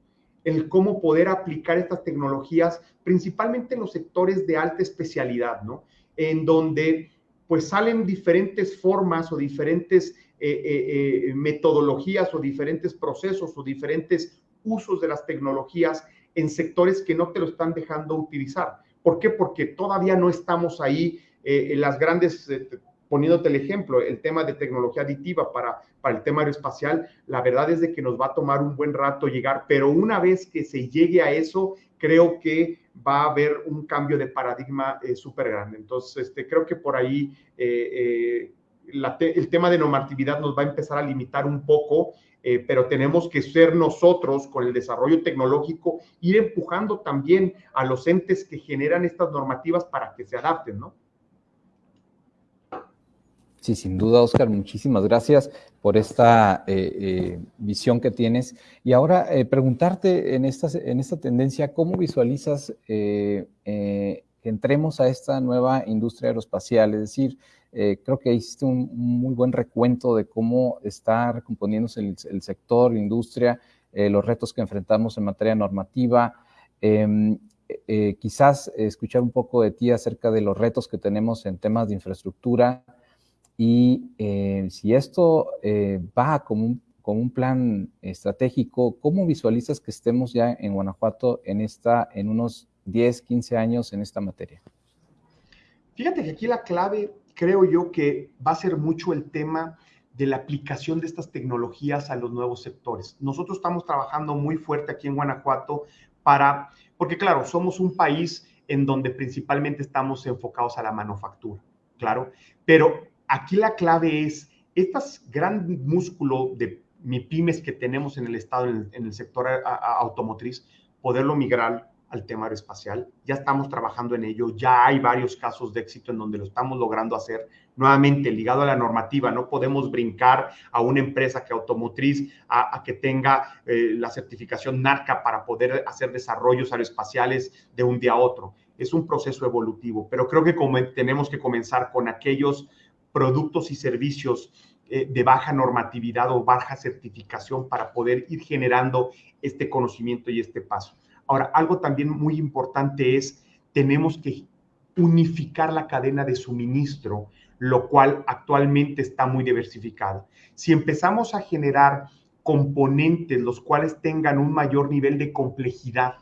el cómo poder aplicar estas tecnologías, principalmente en los sectores de alta especialidad, ¿no? En donde pues salen diferentes formas o diferentes eh, eh, eh, metodologías o diferentes procesos o diferentes usos de las tecnologías en sectores que no te lo están dejando utilizar. ¿Por qué? Porque todavía no estamos ahí en las grandes, poniéndote el ejemplo, el tema de tecnología aditiva para, para el tema aeroespacial, la verdad es de que nos va a tomar un buen rato llegar, pero una vez que se llegue a eso, creo que va a haber un cambio de paradigma eh, súper grande. Entonces, este, creo que por ahí eh, eh, el tema de normatividad nos va a empezar a limitar un poco, pero tenemos que ser nosotros con el desarrollo tecnológico, ir empujando también a los entes que generan estas normativas para que se adapten, ¿no? Sí, sin duda, Oscar, muchísimas gracias por esta eh, eh, visión que tienes. Y ahora eh, preguntarte en esta, en esta tendencia, ¿cómo visualizas que entremos a esta nueva industria aeroespacial? Es decir, creo que hiciste un, muy buen recuento de cómo está recomponiéndose el, el sector, la industria, los retos que enfrentamos en materia normativa. Em, quizás escuchar un poco de ti acerca de los retos que tenemos en temas de infraestructura, y eh, si esto eh, va como un, un, plan estratégico, ¿cómo visualizas que estemos ya en Guanajuato en, esta, en unos 10, 15 años en esta materia? Fíjate que aquí la clave, creo yo, que va a ser mucho el tema de la aplicación de estas tecnologías a los nuevos sectores. Nosotros estamos trabajando muy fuerte aquí en Guanajuato para porque claro, somos un país en donde principalmente estamos enfocados a la manufactura, claro, pero aquí la clave es, este gran músculo de pymes que tenemos en el Estado, en el, sector automotriz, poderlo migrar al tema aeroespacial. Ya estamos trabajando en ello, ya hay varios casos de éxito en donde lo estamos logrando hacer. Nuevamente, ligado a la normativa, no podemos brincar a una empresa que automotriz a, que tenga eh, la certificación NARCA para poder hacer desarrollos aeroespaciales de un día a otro. Es un proceso evolutivo, pero creo que tenemos que comenzar con aquellos productos y servicios eh, de baja normatividad o baja certificación para poder ir generando este conocimiento y este paso. Ahora, algo también muy importante es, tenemos que unificar la cadena de suministro, lo cual actualmente está muy diversificada. Si empezamos a generar componentes los cuales tengan un mayor nivel de complejidad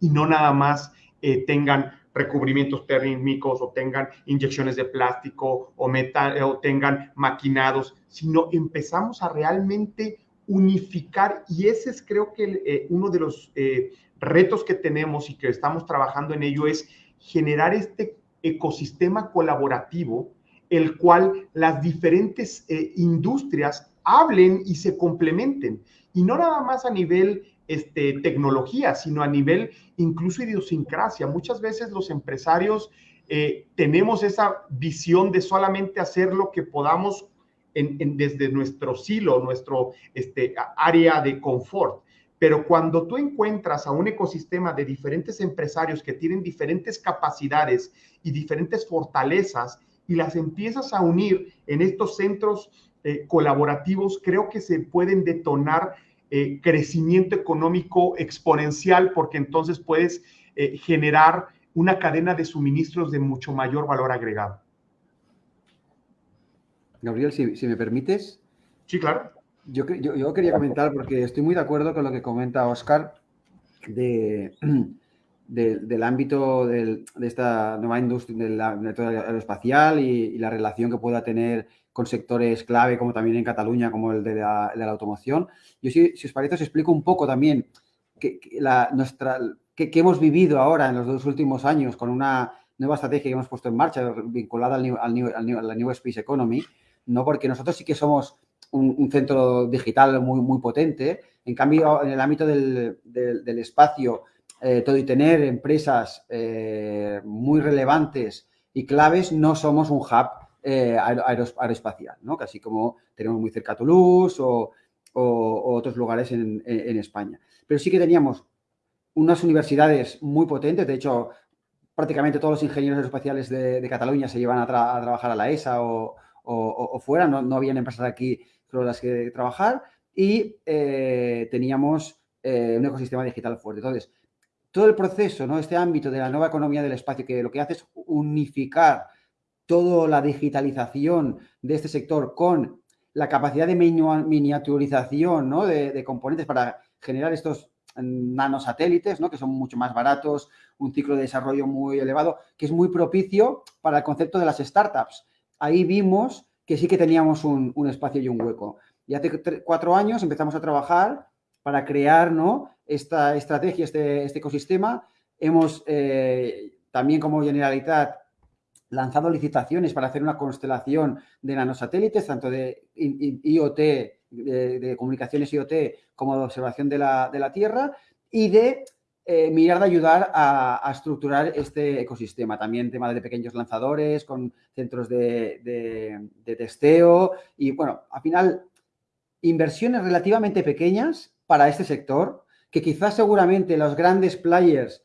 y no nada más eh, tengan recubrimientos térmicos o tengan inyecciones de plástico o, metal, o tengan maquinados, sino empezamos a realmente unificar y ese es creo que eh, uno de los eh, retos que tenemos y que estamos trabajando en ello es generar este ecosistema colaborativo, el cual las diferentes eh, industrias hablen y se complementen. Y no nada más a nivel este, tecnología, sino a nivel incluso idiosincrasia. Muchas veces los empresarios eh, tenemos esa visión de solamente hacer lo que podamos desde nuestro silo, nuestro este, área de confort. Pero cuando tú encuentras a un ecosistema de diferentes empresarios que tienen diferentes capacidades y diferentes fortalezas y las empiezas a unir en estos centros eh, colaborativos, creo que se pueden detonar eh, crecimiento económico exponencial porque entonces puedes eh, generar una cadena de suministros de mucho mayor valor agregado. Gabriel, si, si me permites. Sí, claro. Yo, quería comentar, porque estoy muy de acuerdo con lo que comenta Oscar, de, del ámbito de esta nueva industria del aeroespacial y, la relación que pueda tener con sectores clave, como también en Cataluña, como el de la, automoción. Yo, si, si, os parece, os explico un poco también que, la, nuestra, que, hemos vivido ahora en los dos últimos años con una nueva estrategia que hemos puesto en marcha vinculada al al a la New Space Economy, ¿no? porque nosotros sí que somos un, centro digital muy, muy potente. En cambio, en el ámbito del, espacio, eh, todo y tener empresas eh, muy relevantes y claves, no somos un hub eh, aeroespacial, ¿no? Casi como tenemos muy cerca Toulouse o, otros lugares en, España. Pero sí que teníamos unas universidades muy potentes, de hecho, prácticamente todos los ingenieros aeroespaciales de, Cataluña se llevan a, trabajar a la ESA o, fuera, no, habían empresas aquí con las que trabajar y eh, teníamos eh, un ecosistema digital fuerte. Entonces, todo el proceso, ¿no? este ámbito de la nueva economía del espacio, que lo que hace es unificar toda la digitalización de este sector con la capacidad de miniaturización de, componentes para generar estos nanosatélites, ¿no? que son mucho más baratos, un ciclo de desarrollo muy elevado, que es muy propicio para el concepto de las startups. Ahí vimos que sí que teníamos un, espacio y un hueco. Y hace cuatro años empezamos a trabajar para crear esta estrategia, este, este ecosistema. Hemos eh, también como Generalitat lanzado licitaciones para hacer una constelación de nanosatélites, tanto de IoT, de, comunicaciones IoT, como de observación de la, de la Tierra, y de eh, mirar de ayudar a, estructurar este ecosistema. También tema de pequeños lanzadores con centros de, testeo y, bueno, al final, inversiones relativamente pequeñas para este sector, que quizás seguramente los grandes players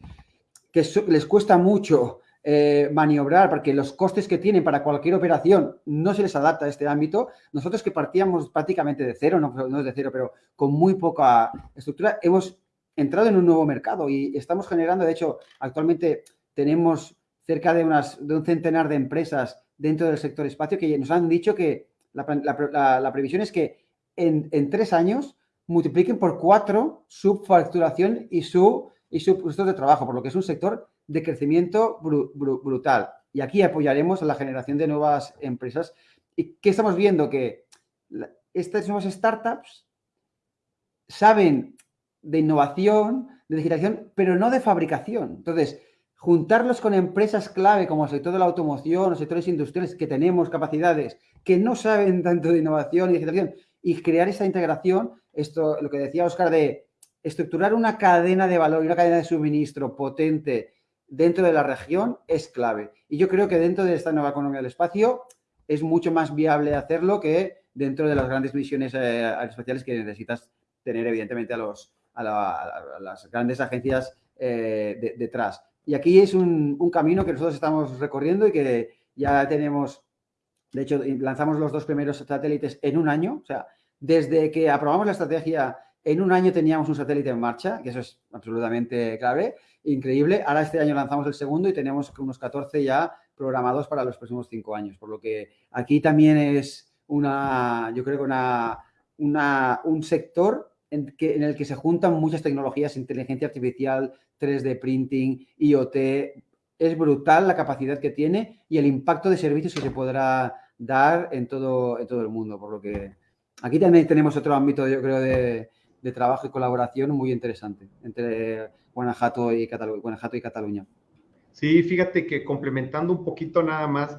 que les cuesta mucho eh, maniobrar porque los costes que tienen para cualquier operación no se les adapta a este ámbito. Nosotros que partíamos prácticamente de cero, no, no de cero, pero con muy poca estructura, hemos entrado en un nuevo mercado y estamos generando, de hecho, actualmente tenemos cerca de, unas, de un centenar de empresas dentro del sector espacio que nos han dicho que la, previsión es que en, tres años multipliquen por cuatro su facturación y su, y su de trabajo, por lo que es un sector de crecimiento brutal. Y aquí apoyaremos a la generación de nuevas empresas. ¿Y qué estamos viendo? Que estas nuevas startups saben de innovación, de digitalización, pero no de fabricación. Entonces, juntarlos con empresas clave como el sector de la automoción, los sectores industriales que tenemos capacidades que no saben tanto de innovación y digitalización y crear esa integración, esto, lo que decía Oscar de estructurar una cadena de valor y una cadena de suministro potente dentro de la región es clave. Y yo creo que dentro de esta nueva economía del espacio es mucho más viable hacerlo que dentro de las grandes misiones eh, espaciales que necesitas tener, evidentemente, a, los, a, las grandes agencias eh, detrás. Y aquí es un, camino que nosotros estamos recorriendo y que ya tenemos, de hecho, lanzamos los dos primeros satélites en un año. O sea, desde que aprobamos la estrategia, en un año teníamos un satélite en marcha, que eso es absolutamente clave, increíble. Ahora este año lanzamos el segundo y tenemos unos 14 ya programados para los próximos cinco años. Por lo que aquí también es una, yo creo que una, un sector en, que, en el que se juntan muchas tecnologías, inteligencia artificial, 3D printing, IoT. Es brutal la capacidad que tiene y el impacto de servicios que se podrá dar en todo, en todo el mundo. Por lo que aquí también tenemos otro ámbito, yo creo, de, de trabajo y colaboración muy interesante entre Guanajuato y, Guanajuato y Cataluña. Sí, fíjate que complementando un poquito nada más,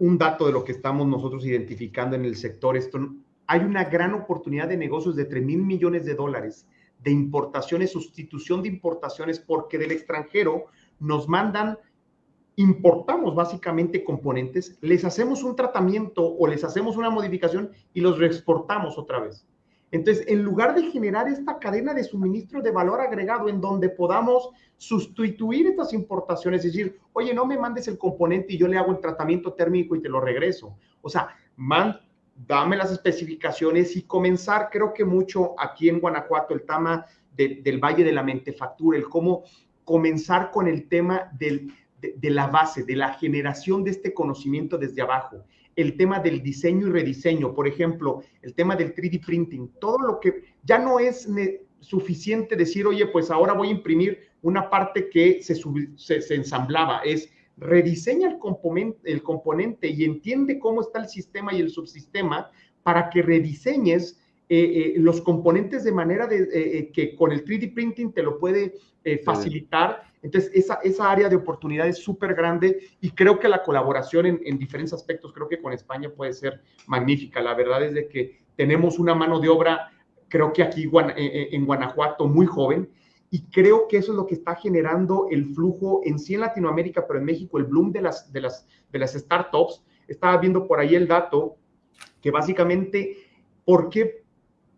un dato de lo que estamos nosotros identificando en el sector, esto, hay una gran oportunidad de negocios de 3 mil millones de dólares de importaciones, sustitución de importaciones, porque del extranjero nos mandan, importamos básicamente componentes, les hacemos un tratamiento o les hacemos una modificación y los reexportamos otra vez. Entonces, en lugar de generar esta cadena de suministro de valor agregado en donde podamos sustituir estas importaciones, es decir, oye, no me mandes el componente y yo le hago el tratamiento térmico y te lo regreso. O sea, man, dame las especificaciones y comenzar, creo que mucho aquí en Guanajuato, el tema del Valle de la Mentefactura, el cómo comenzar con el tema de, de la base, de la generación de este conocimiento desde abajo el tema del diseño y rediseño, por ejemplo, el tema del 3D printing, todo lo que ya no es suficiente decir, oye, pues ahora voy a imprimir una parte que se, se, ensamblaba, es rediseña el componente, el componente y entiende cómo está el sistema y el subsistema para que rediseñes eh, eh, los componentes de manera de, eh, que con el 3D printing te lo puede facilitar entonces, esa, esa área de oportunidad es súper grande y creo que la colaboración en, diferentes aspectos, creo que con España puede ser magnífica. La verdad es de que tenemos una mano de obra, creo que aquí eh, eh, en Guanajuato, muy joven, y creo que eso es lo que está generando el flujo en sí en Latinoamérica, pero en México, el bloom de las, de las, de las startups. Estaba viendo por ahí el dato que básicamente, ¿por qué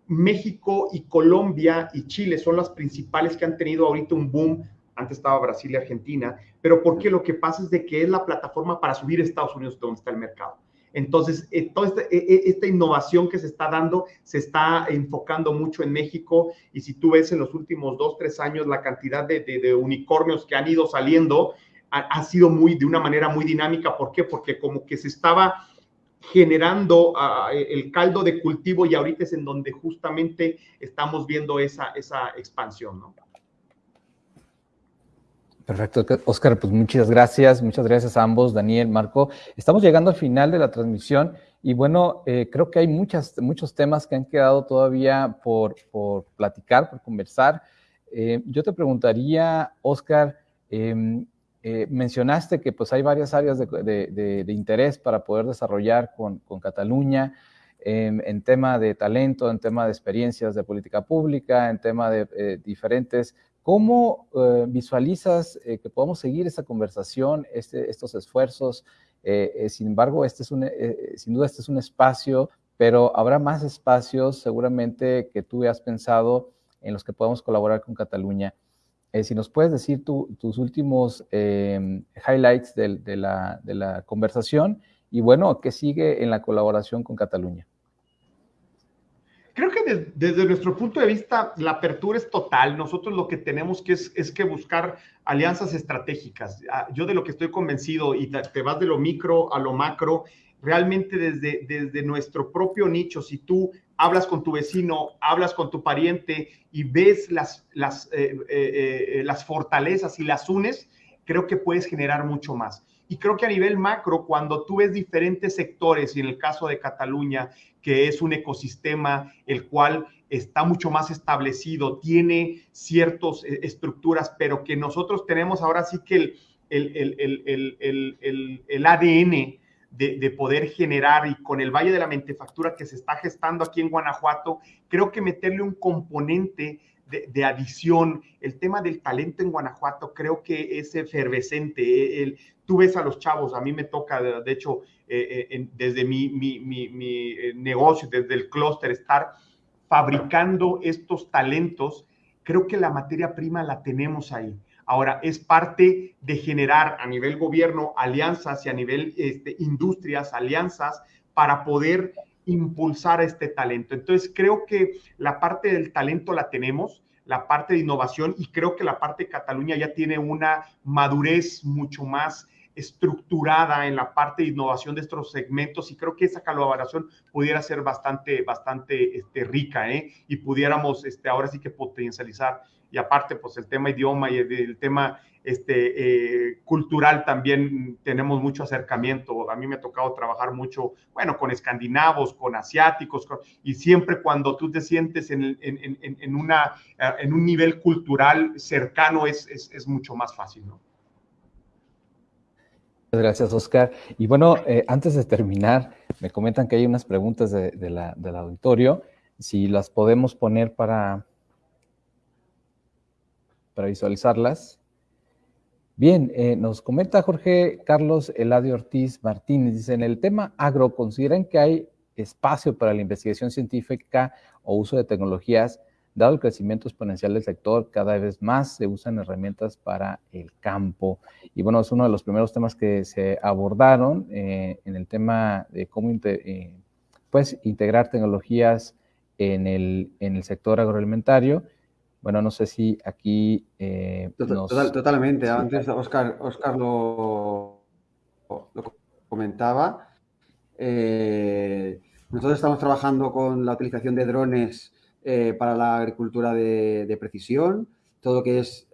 México y Colombia y Chile son las principales que han tenido ahorita un boom antes estaba Brasil y Argentina, pero porque lo que pasa es de que es la plataforma para subir a Estados Unidos donde está el mercado. Entonces, eh, toda esta, eh, eh, esta, innovación que se está dando se está enfocando mucho en México y si tú ves en los últimos dos, tres años la cantidad de, de, unicornios que han ido saliendo, ha, sido muy, de una manera muy dinámica. ¿Por qué? Porque como que se estaba generando ah, el caldo de cultivo y ahorita es en donde justamente estamos viendo esa, esa expansión, ¿no? Perfecto, Oscar, pues muchas gracias, muchas gracias a ambos, Daniel, Marco. Estamos llegando al final de la transmisión y bueno, eh, creo que hay muchas, muchos temas que han quedado todavía por, por platicar, por conversar. Eh, yo te preguntaría, Oscar, em, eh, mencionaste que pues hay varias áreas de, interés para poder desarrollar con, con Cataluña, em, en tema de talento, en tema de experiencias de política pública, en tema de diferentes ¿Cómo eh, visualizas eh, que podamos seguir esta conversación, este, estos esfuerzos? Eh, sin embargo, este es un, sin duda este es un espacio, pero habrá más espacios seguramente que tú has pensado en los que podamos colaborar con Cataluña. si nos puedes decir tus últimos highlights de, la, de la conversación y bueno, ¿qué sigue en la colaboración con Cataluña? Creo que desde nuestro punto de vista la apertura es total. Nosotros lo que tenemos que es, es que buscar alianzas estratégicas. Ah, yo de lo que estoy convencido y te vas de lo micro a lo macro, realmente desde, desde nuestro propio nicho, si tú hablas con tu vecino, hablas con tu pariente y ves las, las, eh, eh, eh, las fortalezas y las unes, creo que puedes generar mucho más. Y creo que a nivel macro, cuando tú ves diferentes sectores, y en el caso de Cataluña, que es un ecosistema el cual está mucho más establecido, tiene ciertas eh, estructuras, pero que nosotros tenemos ahora sí que el, el, el, el ADN de, poder generar y con el Valle de la Mentefactura que se está gestando aquí en Guanajuato, creo que meterle un componente de, adición, el tema del talento en Guanajuato creo que es efervescente. El, tú ves a los chavos, a mí me toca, de hecho, eh, eh, desde mi, mi, mi, eh, negocio, desde el clúster, estar fabricando estos talentos, creo que la materia prima la tenemos ahí. Ahora, es parte de generar a nivel gobierno alianzas y a nivel este, industrias alianzas para poder impulsar este talento. Entonces, creo que la parte del talento la tenemos, la parte de innovación y creo que la parte de Cataluña ya tiene una madurez mucho más estructurada en la parte de innovación de estos segmentos y creo que esa colaboración pudiera ser bastante, bastante este, rica ¿eh? y pudiéramos este, ahora sí que potencializar y aparte, pues el tema idioma y el, tema este, eh, cultural también tenemos mucho acercamiento. A mí me ha tocado trabajar mucho, bueno, con escandinavos, con asiáticos, y siempre cuando tú te sientes en, una, en un nivel cultural cercano es, mucho más fácil. Gracias, Oscar. Y bueno, eh, antes de terminar, me comentan que hay unas preguntas del auditorio. Si las podemos poner para, para visualizarlas. Bien, eh, nos comenta Jorge Carlos Eladio Ortiz Martínez, dice, en el tema agro, ¿consideran que hay espacio para la investigación científica o uso de tecnologías? Dado el crecimiento exponencial del sector, cada vez más se usan herramientas para el campo. Y bueno, es uno de los primeros temas que se abordaron eh, en el tema de cómo eh, pues, integrar tecnologías en el, en el sector agroalimentario. Bueno, no sé si aquí... Eh, totalmente. Antes Oscar, Oscar lo, comentaba. Eh, nosotros estamos trabajando con la utilización de drones eh, para la agricultura de, precisión, todo lo que es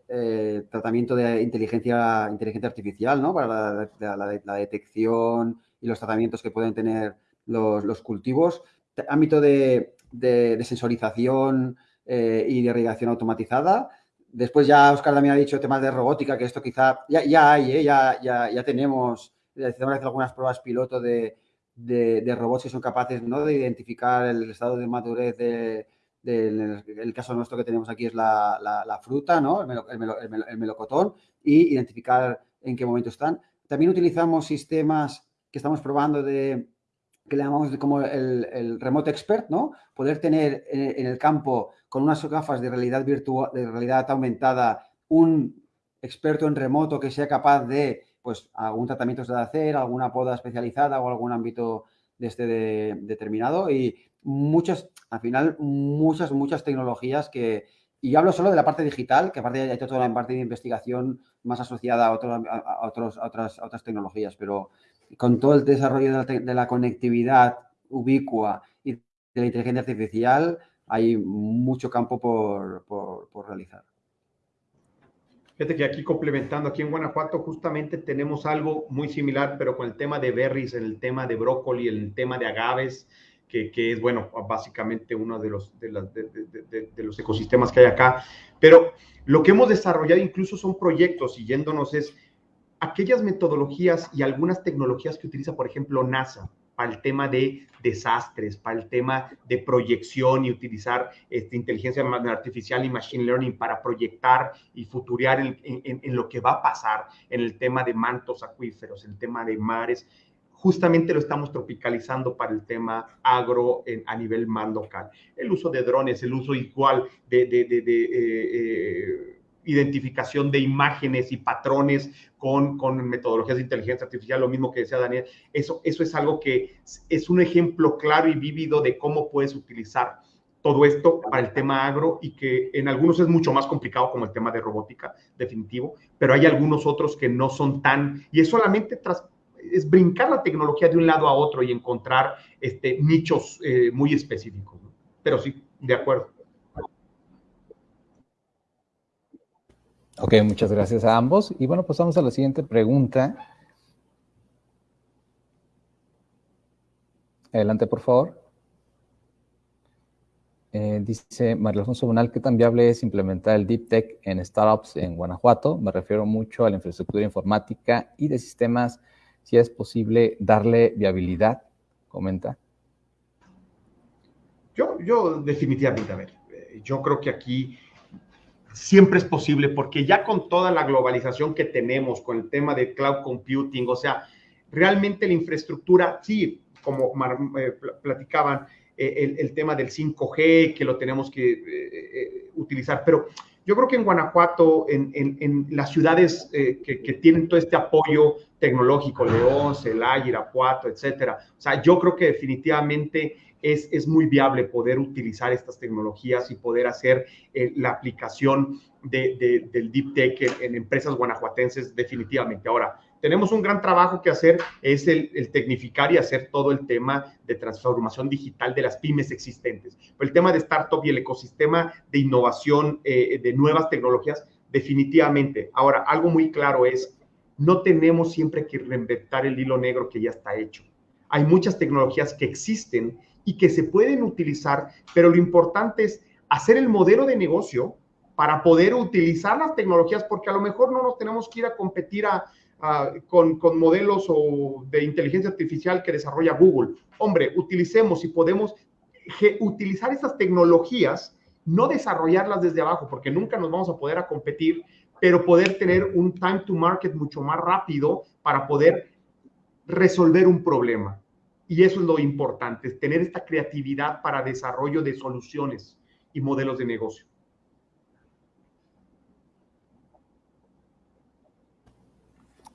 tratamiento de inteligencia, inteligencia artificial, ¿no? Para la, detección y los tratamientos que pueden tener los, cultivos. Ámbito de, sensorización, eh, y de irrigación automatizada. Después ya Oscar también ha dicho temas de robótica, que esto quizá ya, ya hay, ¿eh? ya, ya, ya, tenemos, tenemos algunas pruebas piloto de, de, robots que son capaces ¿no? de identificar el estado de madurez de, el caso nuestro que tenemos aquí es la, fruta, ¿no? El, melocotón, y identificar en qué momento están. También utilizamos sistemas que estamos probando de, que le llamamos como el, remote expert, ¿no? Poder tener en, el campo con unas gafas de realidad virtual, de realidad aumentada, un experto en remoto que sea capaz de, pues, algún tratamiento de hacer, alguna poda especializada o algún ámbito de este determinado y muchas, al final, muchas, muchas tecnologías que, y hablo solo de la parte digital, que aparte hay toda la parte de investigación más asociada a, a, otros, a otras, a otras tecnologías, pero con todo el desarrollo de la, conectividad ubicua y de la inteligencia artificial, hay mucho campo por, realizar. Fíjate que aquí complementando, aquí en Guanajuato justamente tenemos algo muy similar, pero con el tema de berries, el tema de brócoli, el tema de agaves, que, es, bueno, básicamente uno de los, de, los ecosistemas que hay acá. Pero lo que hemos desarrollado incluso son proyectos, y yéndonos es aquellas metodologías y algunas tecnologías que utiliza, por ejemplo, NASA para el tema de desastres, para el tema de proyección y utilizar este, inteligencia artificial y machine learning para proyectar y futurear en, lo que va a pasar en el tema de mantos acuíferos, en el tema de mares. Justamente lo estamos tropicalizando para el tema agro a nivel más local. El uso de drones, el uso igual de, de, de, eh, eh, identificación de imágenes y patrones con, con, metodologías de inteligencia artificial, lo mismo que decía Daniel, eso, eso es algo que es un ejemplo claro y vívido de cómo puedes utilizar todo esto para el tema agro y que en algunos es mucho más complicado como el tema de robótica, definitivo, pero hay algunos otros que no son tan, y es solamente tras, es brincar la tecnología de un lado a otro y encontrar este, nichos eh, muy específicos. Pero sí, de acuerdo. Ok, muchas gracias a ambos. Y bueno, pasamos a la siguiente pregunta. Adelante, por favor. Eh, dice María Alfonso Bonal, ¿qué tan viable es implementar el Deep Tech en startups en Guanajuato? Me refiero mucho a la infraestructura informática y de sistemas si es posible darle viabilidad, comenta. Yo, yo definitivamente, a ver, eh, yo creo que aquí siempre es posible porque ya con toda la globalización que tenemos, con el tema de cloud computing, o sea, realmente la infraestructura, sí, como eh, platicaban, eh, el, tema del 5G, que lo tenemos que utilizar, pero yo creo que en Guanajuato, en, las ciudades que, tienen todo este apoyo tecnológico, León, Celaya, Irapuato, etcétera, o sea, yo creo que definitivamente es, muy viable poder utilizar estas tecnologías y poder hacer la aplicación de, del Deep Tech en, en empresas guanajuatenses definitivamente. Ahora, tenemos un gran trabajo que hacer, es el, tecnificar y hacer todo el tema de transformación digital de las pymes existentes. el tema de startup y el ecosistema de innovación eh, de nuevas tecnologías, definitivamente. Ahora, algo muy claro es, no tenemos siempre que reinventar el hilo negro que ya está hecho. Hay muchas tecnologías que existen y que se pueden utilizar, pero lo importante es hacer el modelo de negocio para poder utilizar las tecnologías, porque a lo mejor no nos tenemos que ir a competir a, con, modelos o de inteligencia artificial que desarrolla Google. Hombre, utilicemos y podemos utilizar esas tecnologías, no desarrollarlas desde abajo, porque nunca nos vamos a poder a competir, pero poder tener un time to market mucho más rápido para poder resolver un problema. Y eso es lo importante, tener esta creatividad para desarrollo de soluciones y modelos de negocio.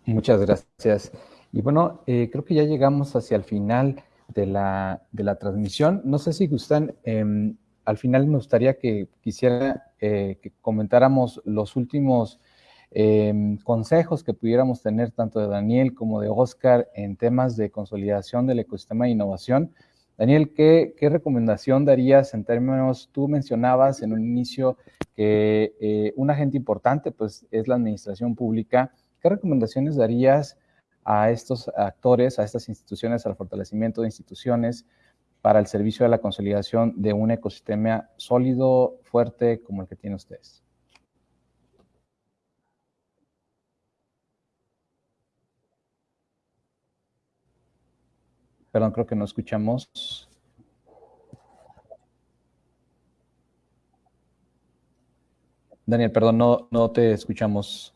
Muchas gracias. Y bueno, eh, creo que ya llegamos hacia el final de la, transmisión. No sé si gustan, em, al final me gustaría que quisiera eh, que comentáramos los últimos em, consejos que pudiéramos tener tanto de Daniel como de Oscar en temas de consolidación del ecosistema de innovación. Daniel, ¿qué, qué recomendación darías en términos, tú mencionabas en un inicio que eh, un agente importante pues es la administración pública, ¿Qué recomendaciones darías a estos actores, a estas instituciones, al fortalecimiento de instituciones para el servicio de la consolidación de un ecosistema sólido, fuerte, como el que tienen ustedes? Perdón, creo que no escuchamos. Daniel, perdón, no, no te escuchamos.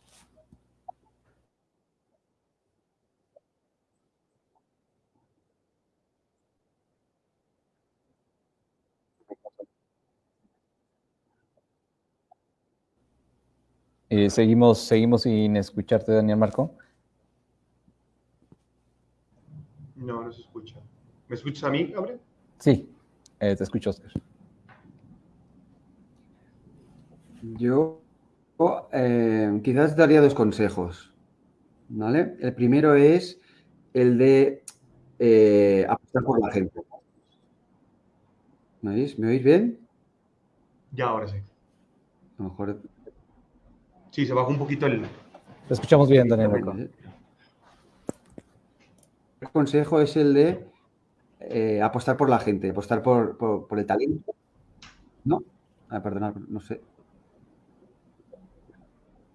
Eh, seguimos, seguimos sin escucharte, Daniel Marco. No, no se escucha. ¿Me escuchas a mí, Gabriel? Sí, eh, te escucho, Oscar. Yo eh, quizás daría dos consejos. ¿vale? El primero es el de apostar por la gente. ¿Me oís? ¿Me oís bien? Ya, ahora sí. A lo mejor Sí, se bajó un poquito el... Te escuchamos bien, Daniel. El consejo es el de eh, apostar por la gente, apostar por, el talento. ¿No? Ah, perdonad, no sé.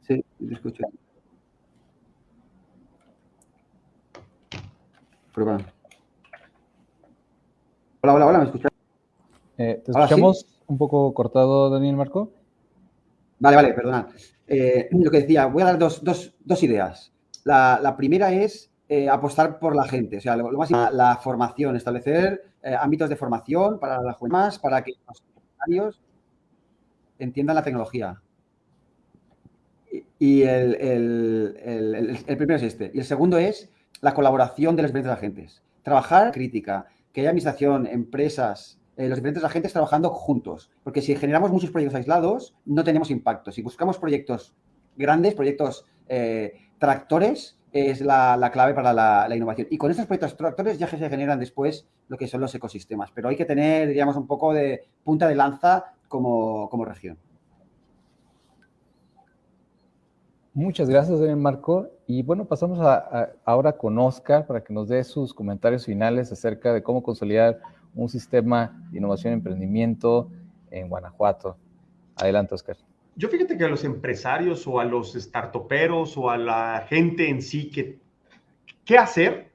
Sí, te escucho. Prueba. Hola, hola, hola, ¿me escuchas? Eh, ¿Te escuchamos un poco cortado, Daniel Marco? Vale, vale, perdonad. Eh, lo que decía, voy a dar dos, ideas. La, primera es eh, apostar por la gente, o sea, lo, más la, formación, establecer eh, ámbitos de formación para la más para que los usuarios entiendan la tecnología. Y, el, el, primero es este. Y el segundo es la colaboración de los diferentes agentes. Trabajar crítica, que haya administración, empresas, eh, los diferentes agentes trabajando juntos. Porque si generamos muchos proyectos aislados, no tenemos impacto. Si buscamos proyectos grandes, proyectos eh, tractores, es la, clave para la, innovación. Y con estos proyectos tractores ya se generan después lo que son los ecosistemas. Pero hay que tener, digamos, un poco de punta de lanza como, como región. Muchas gracias, Marco. Y bueno, pasamos ahora con Oscar para que nos dé sus comentarios finales acerca de cómo consolidar un sistema de innovación y emprendimiento en Guanajuato. Adelante, Oscar. Yo fíjate que a los empresarios o a los startuperos o a la gente en sí que, ¿qué hacer?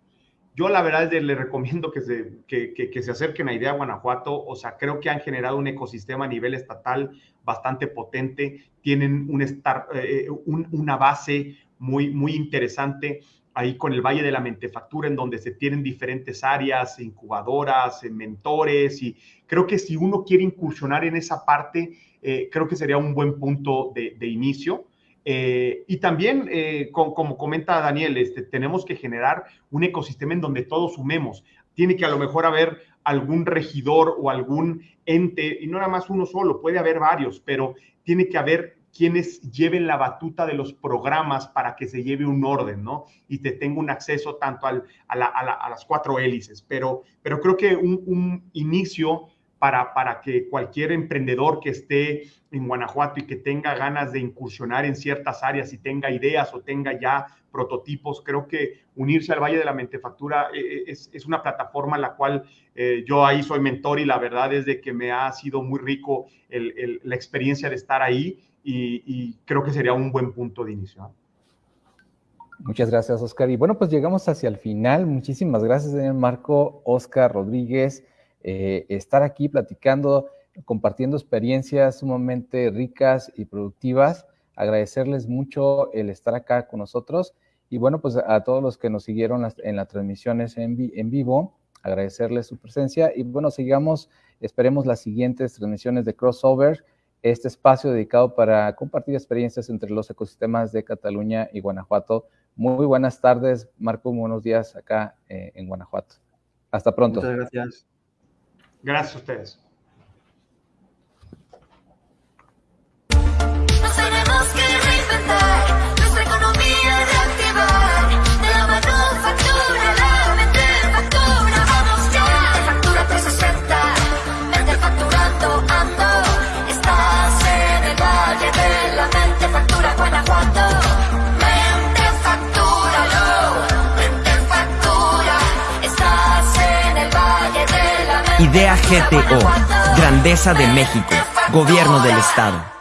Yo la verdad le recomiendo que se, que, se acerquen a Idea Guanajuato. O sea, creo que han generado un ecosistema a nivel estatal bastante potente. Tienen un eh, una base muy, muy interesante ahí con el Valle de la Mentefactura, en donde se tienen diferentes áreas, incubadoras, mentores. Y creo que si uno quiere incursionar en esa parte, eh, creo que sería un buen punto de, inicio. Eh, y también, eh, como comenta Daniel, este, tenemos que generar un ecosistema en donde todos sumemos. Tiene que a lo mejor haber algún regidor o algún ente, y no nada más uno solo, puede haber varios, pero tiene que haber quienes lleven la batuta de los programas para que se lleve un orden, ¿no? Y te tenga un acceso tanto a, las cuatro hélices. Pero, pero creo que un, un inicio para, para que cualquier emprendedor que esté en Guanajuato y que tenga ganas de incursionar en ciertas áreas y tenga ideas o tenga ya prototipos, creo que unirse al Valle de la Mentefactura eh, eh, es, una plataforma en la cual eh, yo ahí soy mentor y la verdad es de que me ha sido muy rico la experiencia de estar ahí y, creo que sería un buen punto de inicio. Muchas gracias, Oscar. Y bueno, pues llegamos hacia el final. Muchísimas gracias, Marco, Oscar Rodríguez. Eh, estar aquí platicando, compartiendo experiencias sumamente ricas y productivas. Agradecerles mucho el estar acá con nosotros y bueno, pues a todos los que nos siguieron en las transmisiones en, vivo, agradecerles su presencia y bueno, sigamos, esperemos las siguientes transmisiones de Crossover, este espacio dedicado para compartir experiencias entre los ecosistemas de Cataluña y Guanajuato. Muy buenas tardes, Marco, buenos días acá eh, en Guanajuato. Hasta pronto. Muchas gracias. Gracias a ustedes. Idea GTO, Grandeza de México, Gobierno del Estado.